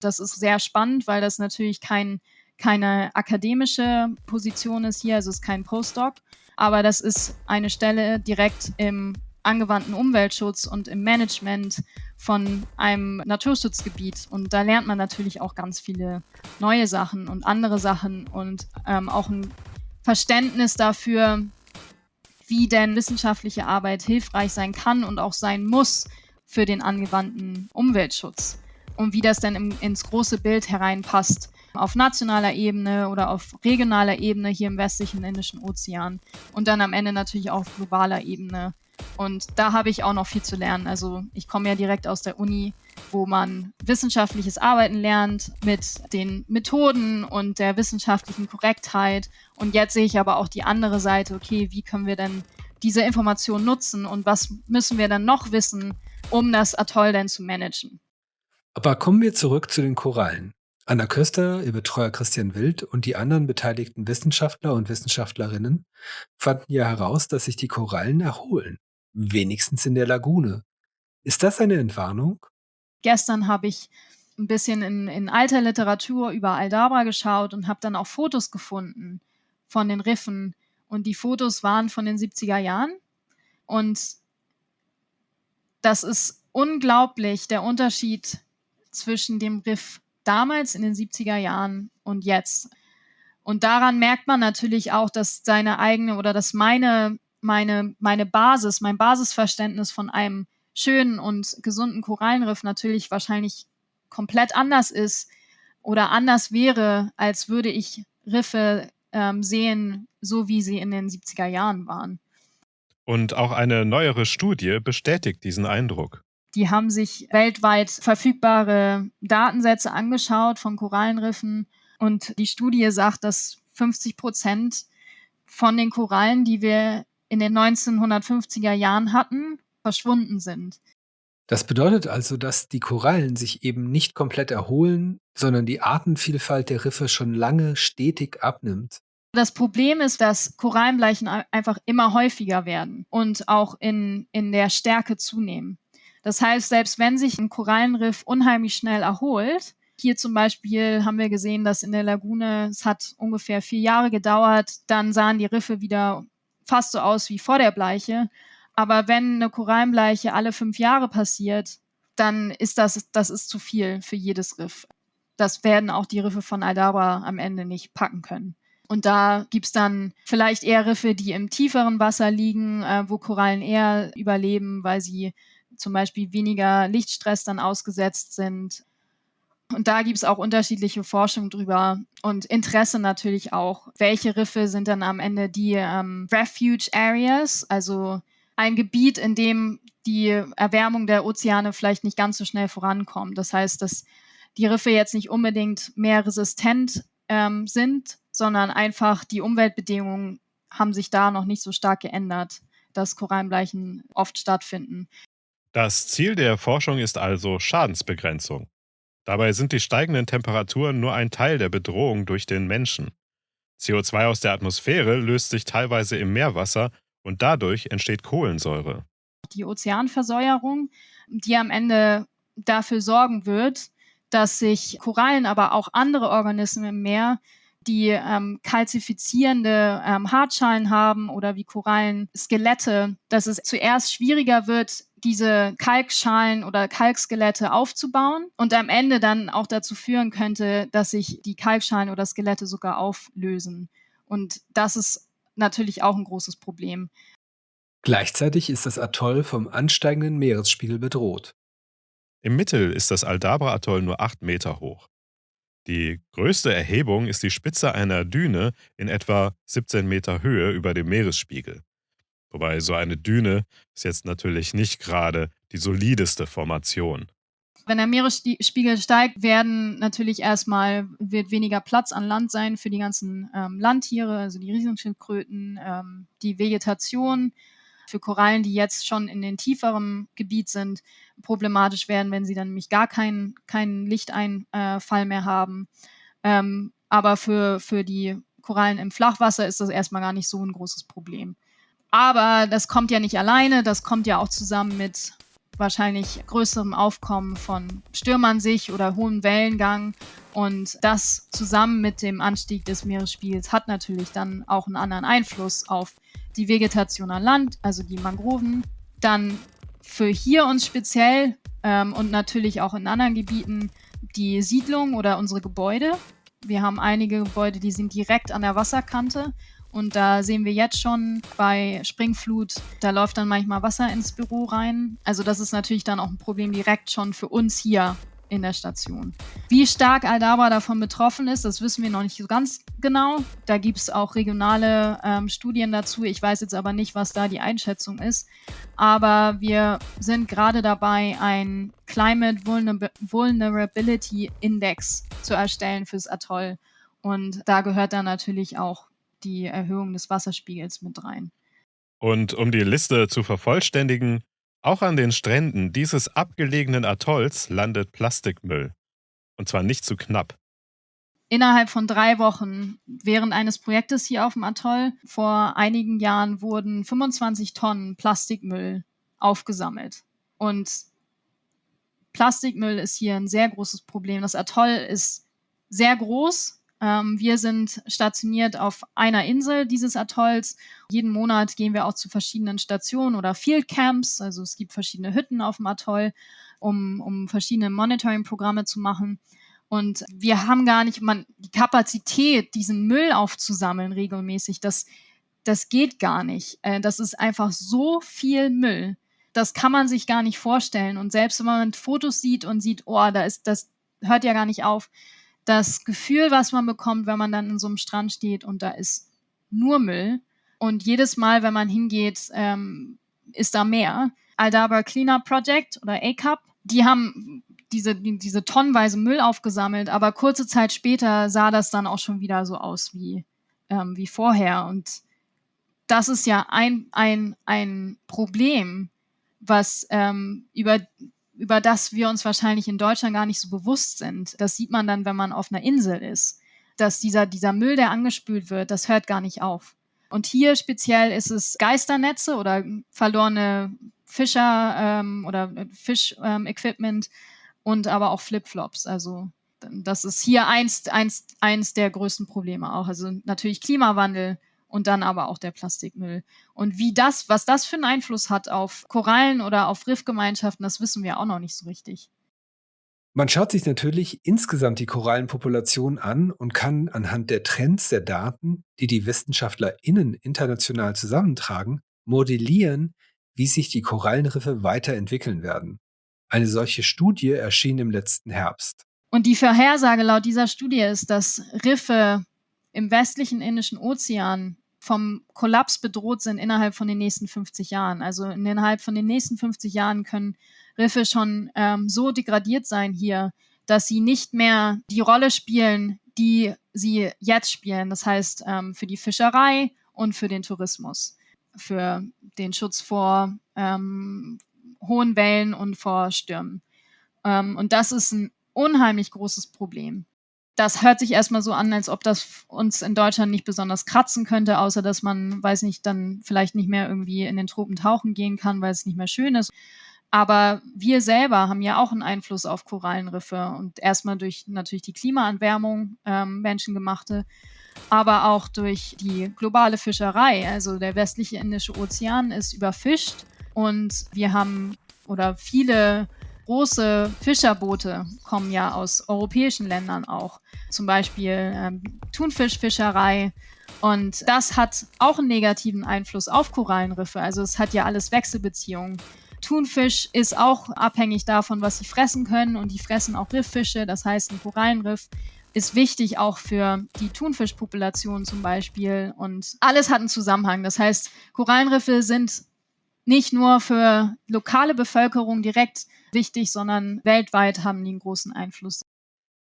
S1: Das ist sehr spannend, weil das natürlich kein, keine akademische Position ist hier, also es ist kein Postdoc, aber das ist eine Stelle direkt im angewandten Umweltschutz und im Management von einem Naturschutzgebiet. Und da lernt man natürlich auch ganz viele neue Sachen und andere Sachen und ähm, auch ein Verständnis dafür, wie denn wissenschaftliche Arbeit hilfreich sein kann und auch sein muss, für den angewandten Umweltschutz und wie das dann im, ins große Bild hereinpasst auf nationaler Ebene oder auf regionaler Ebene hier im westlichen Indischen Ozean und dann am Ende natürlich auch auf globaler Ebene. Und da habe ich auch noch viel zu lernen. Also ich komme ja direkt aus der Uni, wo man wissenschaftliches Arbeiten lernt mit den Methoden und der wissenschaftlichen Korrektheit. Und jetzt sehe ich aber auch die andere Seite, okay, wie können wir denn diese Information nutzen und was müssen wir dann noch wissen, um das Atoll dann zu managen.
S3: Aber kommen wir zurück zu den Korallen. Anna Köster, ihr Betreuer Christian Wild und die anderen beteiligten Wissenschaftler und Wissenschaftlerinnen fanden ja heraus, dass sich die Korallen erholen. Wenigstens in der Lagune. Ist das eine Entwarnung?
S1: Gestern habe ich ein bisschen in, in alter Literatur über Aldabra geschaut und habe dann auch Fotos gefunden von den Riffen. Und die Fotos waren von den 70er Jahren. Und das ist unglaublich, der Unterschied zwischen dem Riff damals in den 70er Jahren und jetzt. Und daran merkt man natürlich auch, dass seine eigene oder dass meine, meine, meine Basis, mein Basisverständnis von einem schönen und gesunden Korallenriff natürlich wahrscheinlich komplett anders ist oder anders wäre, als würde ich Riffe ähm, sehen, so wie sie in den 70er Jahren waren.
S2: Und auch eine neuere Studie bestätigt diesen Eindruck.
S1: Die haben sich weltweit verfügbare Datensätze angeschaut von Korallenriffen und die Studie sagt, dass 50 Prozent von den Korallen, die wir in den 1950er Jahren hatten, verschwunden sind.
S3: Das bedeutet also, dass die Korallen sich eben nicht komplett erholen, sondern die Artenvielfalt der Riffe schon lange stetig abnimmt.
S1: Das Problem ist, dass Korallenbleichen einfach immer häufiger werden und auch in, in der Stärke zunehmen. Das heißt, selbst wenn sich ein Korallenriff unheimlich schnell erholt, hier zum Beispiel haben wir gesehen, dass in der Lagune, es hat ungefähr vier Jahre gedauert, dann sahen die Riffe wieder fast so aus wie vor der Bleiche. Aber wenn eine Korallenbleiche alle fünf Jahre passiert, dann ist das, das ist zu viel für jedes Riff. Das werden auch die Riffe von Aldabra am Ende nicht packen können. Und da gibt es dann vielleicht eher Riffe, die im tieferen Wasser liegen, äh, wo Korallen eher überleben, weil sie zum Beispiel weniger Lichtstress dann ausgesetzt sind. Und da gibt es auch unterschiedliche Forschung drüber und Interesse natürlich auch. Welche Riffe sind dann am Ende die ähm, Refuge Areas, also ein Gebiet, in dem die Erwärmung der Ozeane vielleicht nicht ganz so schnell vorankommt. Das heißt, dass die Riffe jetzt nicht unbedingt mehr resistent ähm, sind, sondern einfach die Umweltbedingungen haben sich da noch nicht so stark geändert, dass Korallenbleichen oft stattfinden.
S2: Das Ziel der Forschung ist also Schadensbegrenzung. Dabei sind die steigenden Temperaturen nur ein Teil der Bedrohung durch den Menschen. CO2 aus der Atmosphäre löst sich teilweise im Meerwasser und dadurch entsteht Kohlensäure.
S1: Die Ozeanversäuerung, die am Ende dafür sorgen wird, dass sich Korallen, aber auch andere Organismen im Meer, die ähm, kalzifizierende ähm, Hartschalen haben oder wie Korallen Skelette, dass es zuerst schwieriger wird, diese Kalkschalen oder Kalkskelette aufzubauen und am Ende dann auch dazu führen könnte, dass sich die Kalkschalen oder Skelette sogar auflösen. Und das ist natürlich auch ein großes Problem.
S3: Gleichzeitig ist das Atoll vom ansteigenden Meeresspiegel bedroht.
S2: Im Mittel ist das Aldabra-Atoll nur 8 Meter hoch. Die größte Erhebung ist die Spitze einer Düne in etwa 17 Meter Höhe über dem Meeresspiegel. Wobei so eine Düne ist jetzt natürlich nicht gerade die solideste Formation.
S1: Wenn der Meeresspiegel steigt, werden natürlich erstmal wird weniger Platz an Land sein für die ganzen ähm, Landtiere, also die Riesenschildkröten, ähm, die Vegetation für Korallen, die jetzt schon in den tieferen Gebiet sind, problematisch werden, wenn sie dann nämlich gar keinen kein Lichteinfall mehr haben. Ähm, aber für, für die Korallen im Flachwasser ist das erstmal gar nicht so ein großes Problem. Aber das kommt ja nicht alleine, das kommt ja auch zusammen mit wahrscheinlich größerem Aufkommen von Stürmern sich oder hohem Wellengang. Und das zusammen mit dem Anstieg des Meeresspiegels hat natürlich dann auch einen anderen Einfluss auf die Vegetation an Land, also die Mangroven. Dann für hier uns speziell ähm, und natürlich auch in anderen Gebieten die Siedlung oder unsere Gebäude. Wir haben einige Gebäude, die sind direkt an der Wasserkante. Und da sehen wir jetzt schon bei Springflut, da läuft dann manchmal Wasser ins Büro rein. Also das ist natürlich dann auch ein Problem direkt schon für uns hier in der Station. Wie stark Aldaba davon betroffen ist, das wissen wir noch nicht so ganz genau. Da gibt es auch regionale ähm, Studien dazu. Ich weiß jetzt aber nicht, was da die Einschätzung ist. Aber wir sind gerade dabei, ein Climate Vulnerability Index zu erstellen fürs Atoll. Und da gehört dann natürlich auch die Erhöhung des Wasserspiegels mit rein.
S2: Und um die Liste zu vervollständigen, auch an den Stränden dieses abgelegenen Atolls landet Plastikmüll. Und zwar nicht zu knapp.
S1: Innerhalb von drei Wochen während eines Projektes hier auf dem Atoll vor einigen Jahren wurden 25 Tonnen Plastikmüll aufgesammelt. Und Plastikmüll ist hier ein sehr großes Problem. Das Atoll ist sehr groß. Ähm, wir sind stationiert auf einer Insel dieses Atolls. Jeden Monat gehen wir auch zu verschiedenen Stationen oder Field Camps. Also es gibt verschiedene Hütten auf dem Atoll, um, um verschiedene Monitoring-Programme zu machen. Und wir haben gar nicht man, die Kapazität, diesen Müll aufzusammeln regelmäßig. Das, das geht gar nicht. Äh, das ist einfach so viel Müll. Das kann man sich gar nicht vorstellen. Und selbst wenn man Fotos sieht und sieht, oh, da ist, das hört ja gar nicht auf. Das Gefühl, was man bekommt, wenn man dann in so einem Strand steht und da ist nur Müll. Und jedes Mal, wenn man hingeht, ähm, ist da mehr. Aldaba Cleanup Project oder ACAP, die haben diese, diese tonnenweise Müll aufgesammelt, aber kurze Zeit später sah das dann auch schon wieder so aus wie, ähm, wie vorher. Und das ist ja ein, ein, ein Problem, was ähm, über, über das wir uns wahrscheinlich in Deutschland gar nicht so bewusst sind. Das sieht man dann, wenn man auf einer Insel ist. Dass dieser, dieser Müll, der angespült wird, das hört gar nicht auf. Und hier speziell ist es Geisternetze oder verlorene Fischer ähm, oder Fisch-Equipment, ähm, und aber auch Flipflops. Also das ist hier eins, eins, eins der größten Probleme auch. Also natürlich Klimawandel und dann aber auch der Plastikmüll. Und wie das, was das für einen Einfluss hat auf Korallen oder auf Riffgemeinschaften, das wissen wir auch noch nicht so richtig.
S3: Man schaut sich natürlich insgesamt die Korallenpopulation an und kann anhand der Trends der Daten, die die WissenschaftlerInnen international zusammentragen, modellieren, wie sich die Korallenriffe weiterentwickeln werden. Eine solche Studie erschien im letzten Herbst.
S1: Und die Vorhersage laut dieser Studie ist, dass Riffe im westlichen Indischen Ozean vom Kollaps bedroht sind innerhalb von den nächsten 50 Jahren. Also innerhalb von den nächsten 50 Jahren können Riffe schon ähm, so degradiert sein hier, dass sie nicht mehr die Rolle spielen, die sie jetzt spielen. Das heißt, ähm, für die Fischerei und für den Tourismus, für den Schutz vor ähm, hohen Wellen und vor Stürmen. Ähm, und das ist ein unheimlich großes Problem. Das hört sich erstmal so an, als ob das uns in Deutschland nicht besonders kratzen könnte, außer dass man, weiß nicht, dann vielleicht nicht mehr irgendwie in den Tropen tauchen gehen kann, weil es nicht mehr schön ist. Aber wir selber haben ja auch einen Einfluss auf Korallenriffe und erstmal durch natürlich die Klimaanwärmung, ähm, menschengemachte, aber auch durch die globale Fischerei. Also der westliche Indische Ozean ist überfischt und wir haben, oder viele große Fischerboote kommen ja aus europäischen Ländern auch. Zum Beispiel ähm, Thunfischfischerei. Und das hat auch einen negativen Einfluss auf Korallenriffe. Also es hat ja alles Wechselbeziehungen. Thunfisch ist auch abhängig davon, was sie fressen können und die fressen auch Rifffische. Das heißt, ein Korallenriff ist wichtig auch für die Thunfischpopulation zum Beispiel. Und alles hat einen Zusammenhang. Das heißt, Korallenriffe sind nicht nur für lokale Bevölkerung direkt wichtig, sondern weltweit haben die einen großen Einfluss.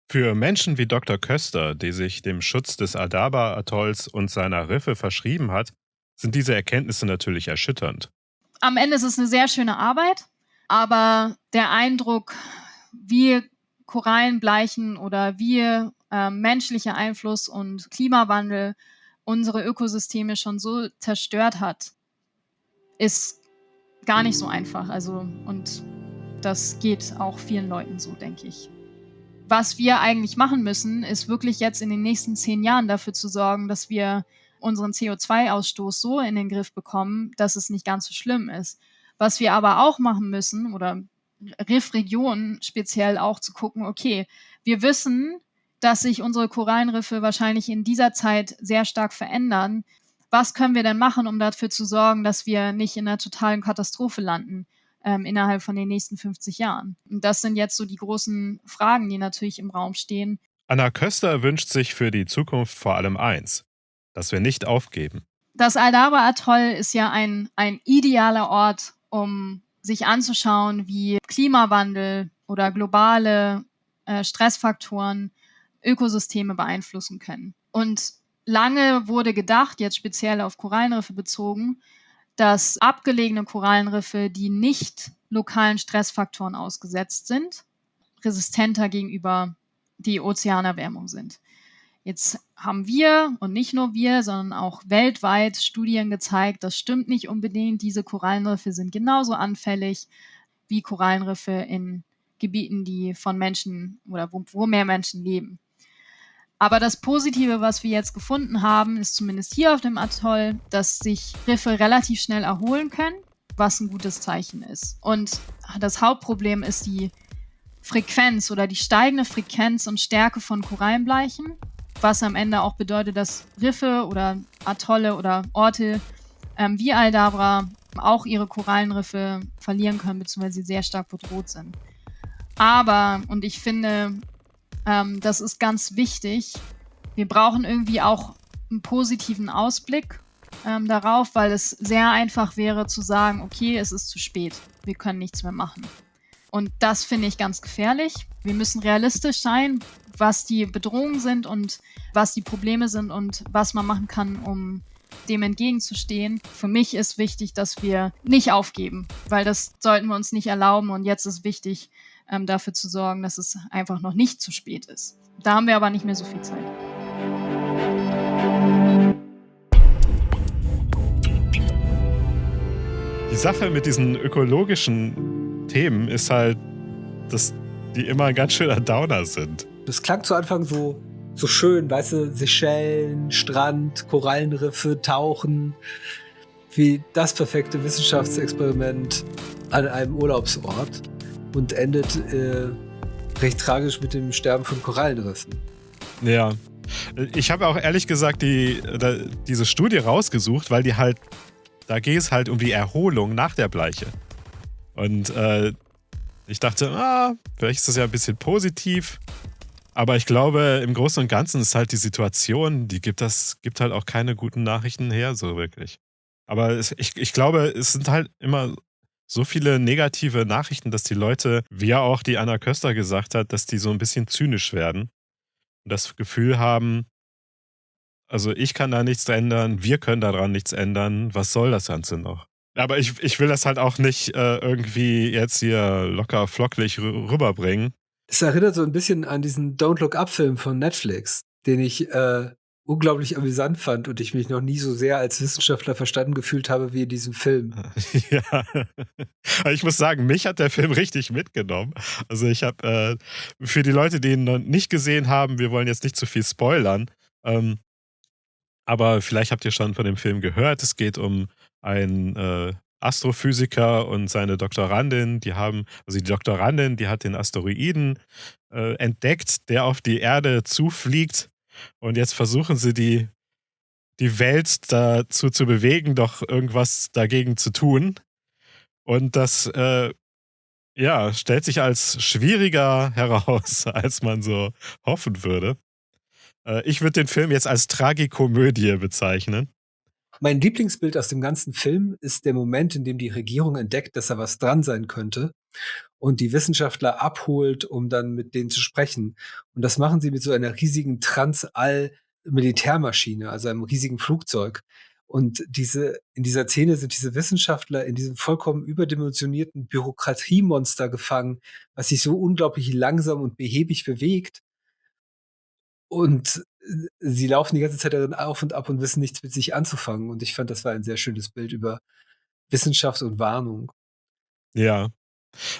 S2: Für Menschen wie Dr. Köster, die sich dem Schutz des Adaba-Atolls und seiner Riffe verschrieben hat, sind diese Erkenntnisse natürlich erschütternd.
S1: Am Ende ist es eine sehr schöne Arbeit, aber der Eindruck, wie Korallen bleichen oder wie äh, menschlicher Einfluss und Klimawandel unsere Ökosysteme schon so zerstört hat, ist gar nicht so einfach. Also, und das geht auch vielen Leuten so, denke ich. Was wir eigentlich machen müssen, ist wirklich jetzt in den nächsten zehn Jahren dafür zu sorgen, dass wir unseren CO2-Ausstoß so in den Griff bekommen, dass es nicht ganz so schlimm ist. Was wir aber auch machen müssen, oder Riffregionen speziell auch zu gucken, okay, wir wissen, dass sich unsere Korallenriffe wahrscheinlich in dieser Zeit sehr stark verändern was können wir denn machen, um dafür zu sorgen, dass wir nicht in einer totalen Katastrophe landen ähm, innerhalb von den nächsten 50 Jahren? Und das sind jetzt so die großen Fragen, die natürlich im Raum stehen.
S2: Anna Köster wünscht sich für die Zukunft vor allem eins, dass wir nicht aufgeben.
S1: Das Aldaba-Atoll ist ja ein, ein idealer Ort, um sich anzuschauen, wie Klimawandel oder globale äh, Stressfaktoren Ökosysteme beeinflussen können. Und lange wurde gedacht, jetzt speziell auf Korallenriffe bezogen, dass abgelegene Korallenriffe, die nicht lokalen Stressfaktoren ausgesetzt sind, resistenter gegenüber die Ozeanerwärmung sind. Jetzt haben wir und nicht nur wir, sondern auch weltweit Studien gezeigt, das stimmt nicht unbedingt. Diese Korallenriffe sind genauso anfällig wie Korallenriffe in Gebieten, die von Menschen oder wo, wo mehr Menschen leben. Aber das Positive, was wir jetzt gefunden haben, ist zumindest hier auf dem Atoll, dass sich Riffe relativ schnell erholen können, was ein gutes Zeichen ist. Und das Hauptproblem ist die Frequenz oder die steigende Frequenz und Stärke von Korallenbleichen, was am Ende auch bedeutet, dass Riffe oder Atolle oder Orte ähm, wie Aldabra auch ihre Korallenriffe verlieren können, beziehungsweise sehr stark bedroht sind. Aber, und ich finde, ähm, das ist ganz wichtig, wir brauchen irgendwie auch einen positiven Ausblick ähm, darauf, weil es sehr einfach wäre zu sagen, okay, es ist zu spät, wir können nichts mehr machen. Und das finde ich ganz gefährlich. Wir müssen realistisch sein, was die Bedrohungen sind und was die Probleme sind und was man machen kann, um dem entgegenzustehen. Für mich ist wichtig, dass wir nicht aufgeben, weil das sollten wir uns nicht erlauben. Und jetzt ist wichtig, ähm, dafür zu sorgen, dass es einfach noch nicht zu spät ist. Da haben wir aber nicht mehr so viel Zeit.
S2: Die Sache mit diesen ökologischen Themen ist halt, dass die immer ein ganz schöner Downer sind.
S3: Das klang zu Anfang so, so schön, weißt du, Seychellen, Strand, Korallenriffe, Tauchen, wie das perfekte Wissenschaftsexperiment an einem Urlaubsort und endet äh, recht tragisch mit dem Sterben von Korallenriffen.
S2: Ja. Ich habe auch ehrlich gesagt die, diese Studie rausgesucht, weil die halt, da geht es halt um die Erholung nach der Bleiche. Und äh, ich dachte, ah, vielleicht ist das ja ein bisschen positiv. Aber ich glaube, im Großen und Ganzen ist halt die Situation, die gibt das, gibt halt auch keine guten Nachrichten her, so wirklich. Aber es, ich, ich glaube, es sind halt immer so viele negative Nachrichten, dass die Leute, wie ja auch die Anna Köster gesagt hat, dass die so ein bisschen zynisch werden und das Gefühl haben, also ich kann da nichts ändern, wir können daran nichts ändern, was soll das Ganze noch? Aber ich, ich will das halt auch nicht äh, irgendwie jetzt hier locker flocklich rüberbringen.
S3: Es erinnert so ein bisschen an diesen Don't Look Up Film von Netflix, den ich äh, unglaublich amüsant fand und ich mich noch nie so sehr als Wissenschaftler verstanden gefühlt habe wie in diesem Film.
S2: Ja, ich muss sagen, mich hat der Film richtig mitgenommen. Also ich habe äh, für die Leute, die ihn noch nicht gesehen haben, wir wollen jetzt nicht zu viel spoilern, ähm, aber vielleicht habt ihr schon von dem Film gehört. Es geht um einen äh, Astrophysiker und seine Doktorandin, die haben, also die Doktorandin, die hat den Asteroiden äh, entdeckt, der auf die Erde zufliegt und jetzt versuchen sie die, die Welt dazu zu bewegen, doch irgendwas dagegen zu tun. Und das, äh, ja, stellt sich als schwieriger heraus, als man so hoffen würde. Äh, ich würde den Film jetzt als Tragikomödie bezeichnen.
S3: Mein Lieblingsbild aus dem ganzen Film ist der Moment, in dem die Regierung entdeckt, dass da was dran sein könnte und die Wissenschaftler abholt, um dann mit denen zu sprechen. Und das machen sie mit so einer riesigen Transall-Militärmaschine, also einem riesigen Flugzeug. Und diese, in dieser Szene sind diese Wissenschaftler in diesem vollkommen überdimensionierten Bürokratiemonster gefangen, was sich so unglaublich langsam und behäbig bewegt. Und sie laufen die ganze Zeit darin auf und ab und wissen nichts mit sich anzufangen. Und ich fand, das war ein sehr schönes Bild über Wissenschaft und Warnung.
S2: Ja,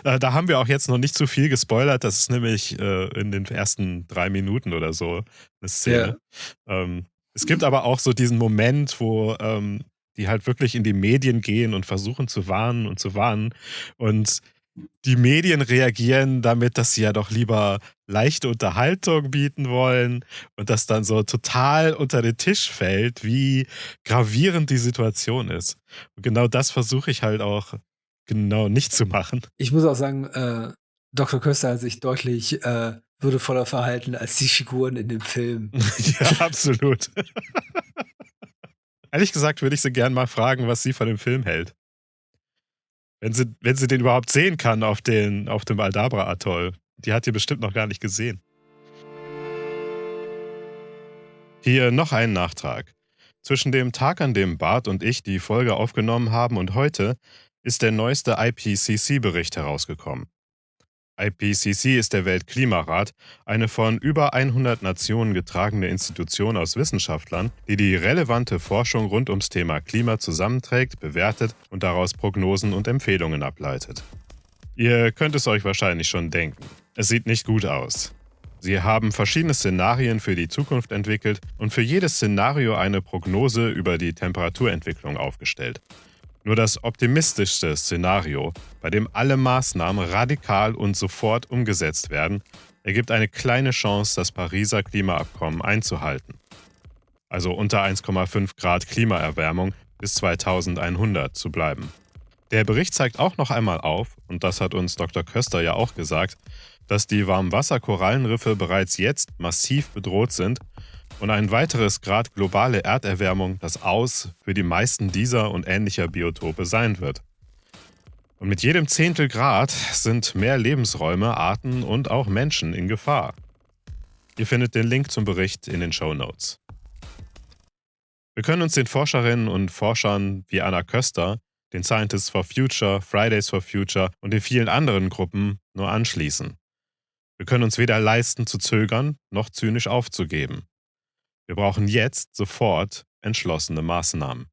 S2: äh, da haben wir auch jetzt noch nicht zu viel gespoilert. Das ist nämlich äh, in den ersten drei Minuten oder so eine Szene. Ja. Ähm, es gibt aber auch so diesen Moment, wo ähm, die halt wirklich in die Medien gehen und versuchen zu warnen und zu warnen. Und die Medien reagieren damit, dass sie ja doch lieber leichte Unterhaltung bieten wollen und das dann so total unter den Tisch fällt, wie gravierend die Situation ist. Und genau das versuche ich halt auch genau nicht zu machen.
S3: Ich muss auch sagen, äh, Dr. Köster hat sich deutlich äh, würdevoller verhalten als die Figuren in dem Film.
S2: ja, absolut. Ehrlich gesagt würde ich sie gern mal fragen, was sie von dem Film hält. Wenn sie, wenn sie den überhaupt sehen kann auf, den, auf dem Aldabra-Atoll. Die hat ihr bestimmt noch gar nicht gesehen. Hier noch ein Nachtrag. Zwischen dem Tag, an dem Bart und ich die Folge aufgenommen haben und heute ist der neueste IPCC-Bericht herausgekommen. IPCC ist der Weltklimarat, eine von über 100 Nationen getragene Institution aus Wissenschaftlern, die die relevante Forschung rund ums Thema Klima zusammenträgt, bewertet und daraus Prognosen und Empfehlungen ableitet. Ihr könnt es euch wahrscheinlich schon denken. Es sieht nicht gut aus. Sie haben verschiedene Szenarien für die Zukunft entwickelt und für jedes Szenario eine Prognose über die Temperaturentwicklung aufgestellt. Nur das optimistischste Szenario, bei dem alle Maßnahmen radikal und sofort umgesetzt werden, ergibt eine kleine Chance, das Pariser Klimaabkommen einzuhalten. Also unter 1,5 Grad Klimaerwärmung bis 2100 zu bleiben. Der Bericht zeigt auch noch einmal auf, und das hat uns Dr. Köster ja auch gesagt, dass die Warmwasserkorallenriffe bereits jetzt massiv bedroht sind und ein weiteres Grad globale Erderwärmung das Aus für die meisten dieser und ähnlicher Biotope sein wird. Und mit jedem Zehntel Grad sind mehr Lebensräume, Arten und auch Menschen in Gefahr. Ihr findet den Link zum Bericht in den Show Notes. Wir können uns den Forscherinnen und Forschern wie Anna Köster, den Scientists for Future, Fridays for Future und den vielen anderen Gruppen nur anschließen. Wir können uns weder leisten zu zögern noch zynisch aufzugeben. Wir brauchen jetzt sofort entschlossene Maßnahmen.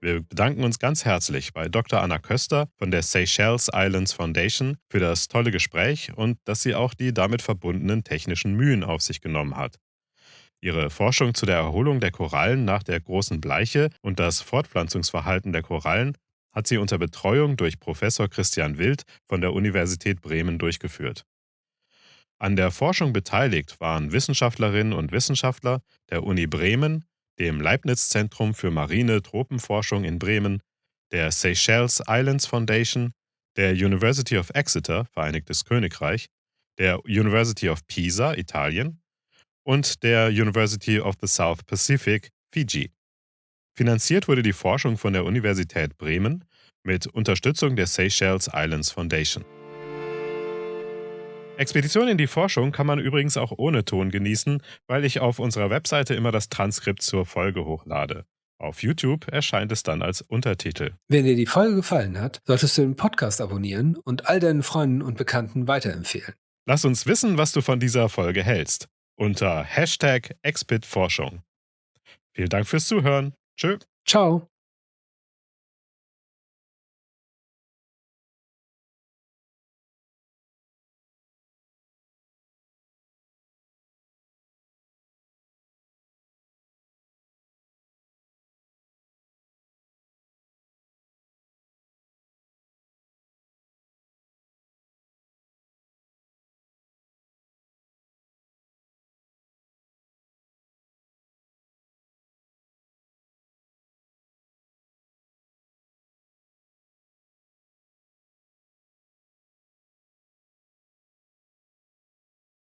S2: Wir bedanken uns ganz herzlich bei Dr. Anna Köster von der Seychelles Islands Foundation für das tolle Gespräch und dass sie auch die damit verbundenen technischen Mühen auf sich genommen hat. Ihre Forschung zu der Erholung der Korallen nach der großen Bleiche und das Fortpflanzungsverhalten der Korallen hat sie unter Betreuung durch Professor Christian Wild von der Universität Bremen durchgeführt. An der Forschung beteiligt waren Wissenschaftlerinnen und Wissenschaftler der Uni Bremen, dem Leibniz-Zentrum für marine Tropenforschung in Bremen, der Seychelles Islands Foundation, der University of Exeter, Vereinigtes Königreich, der University of Pisa, Italien und der University of the South Pacific, Fiji. Finanziert wurde die Forschung von der Universität Bremen mit Unterstützung der Seychelles Islands Foundation. Expedition in die Forschung kann man übrigens auch ohne Ton genießen, weil ich auf unserer Webseite immer das Transkript zur Folge hochlade. Auf YouTube erscheint es dann als Untertitel.
S3: Wenn dir die Folge gefallen hat, solltest du den Podcast abonnieren und all deinen Freunden und Bekannten weiterempfehlen.
S2: Lass uns wissen, was du von dieser Folge hältst. Unter Hashtag ExpitForschung. Vielen Dank fürs Zuhören. Tschö.
S3: Ciao.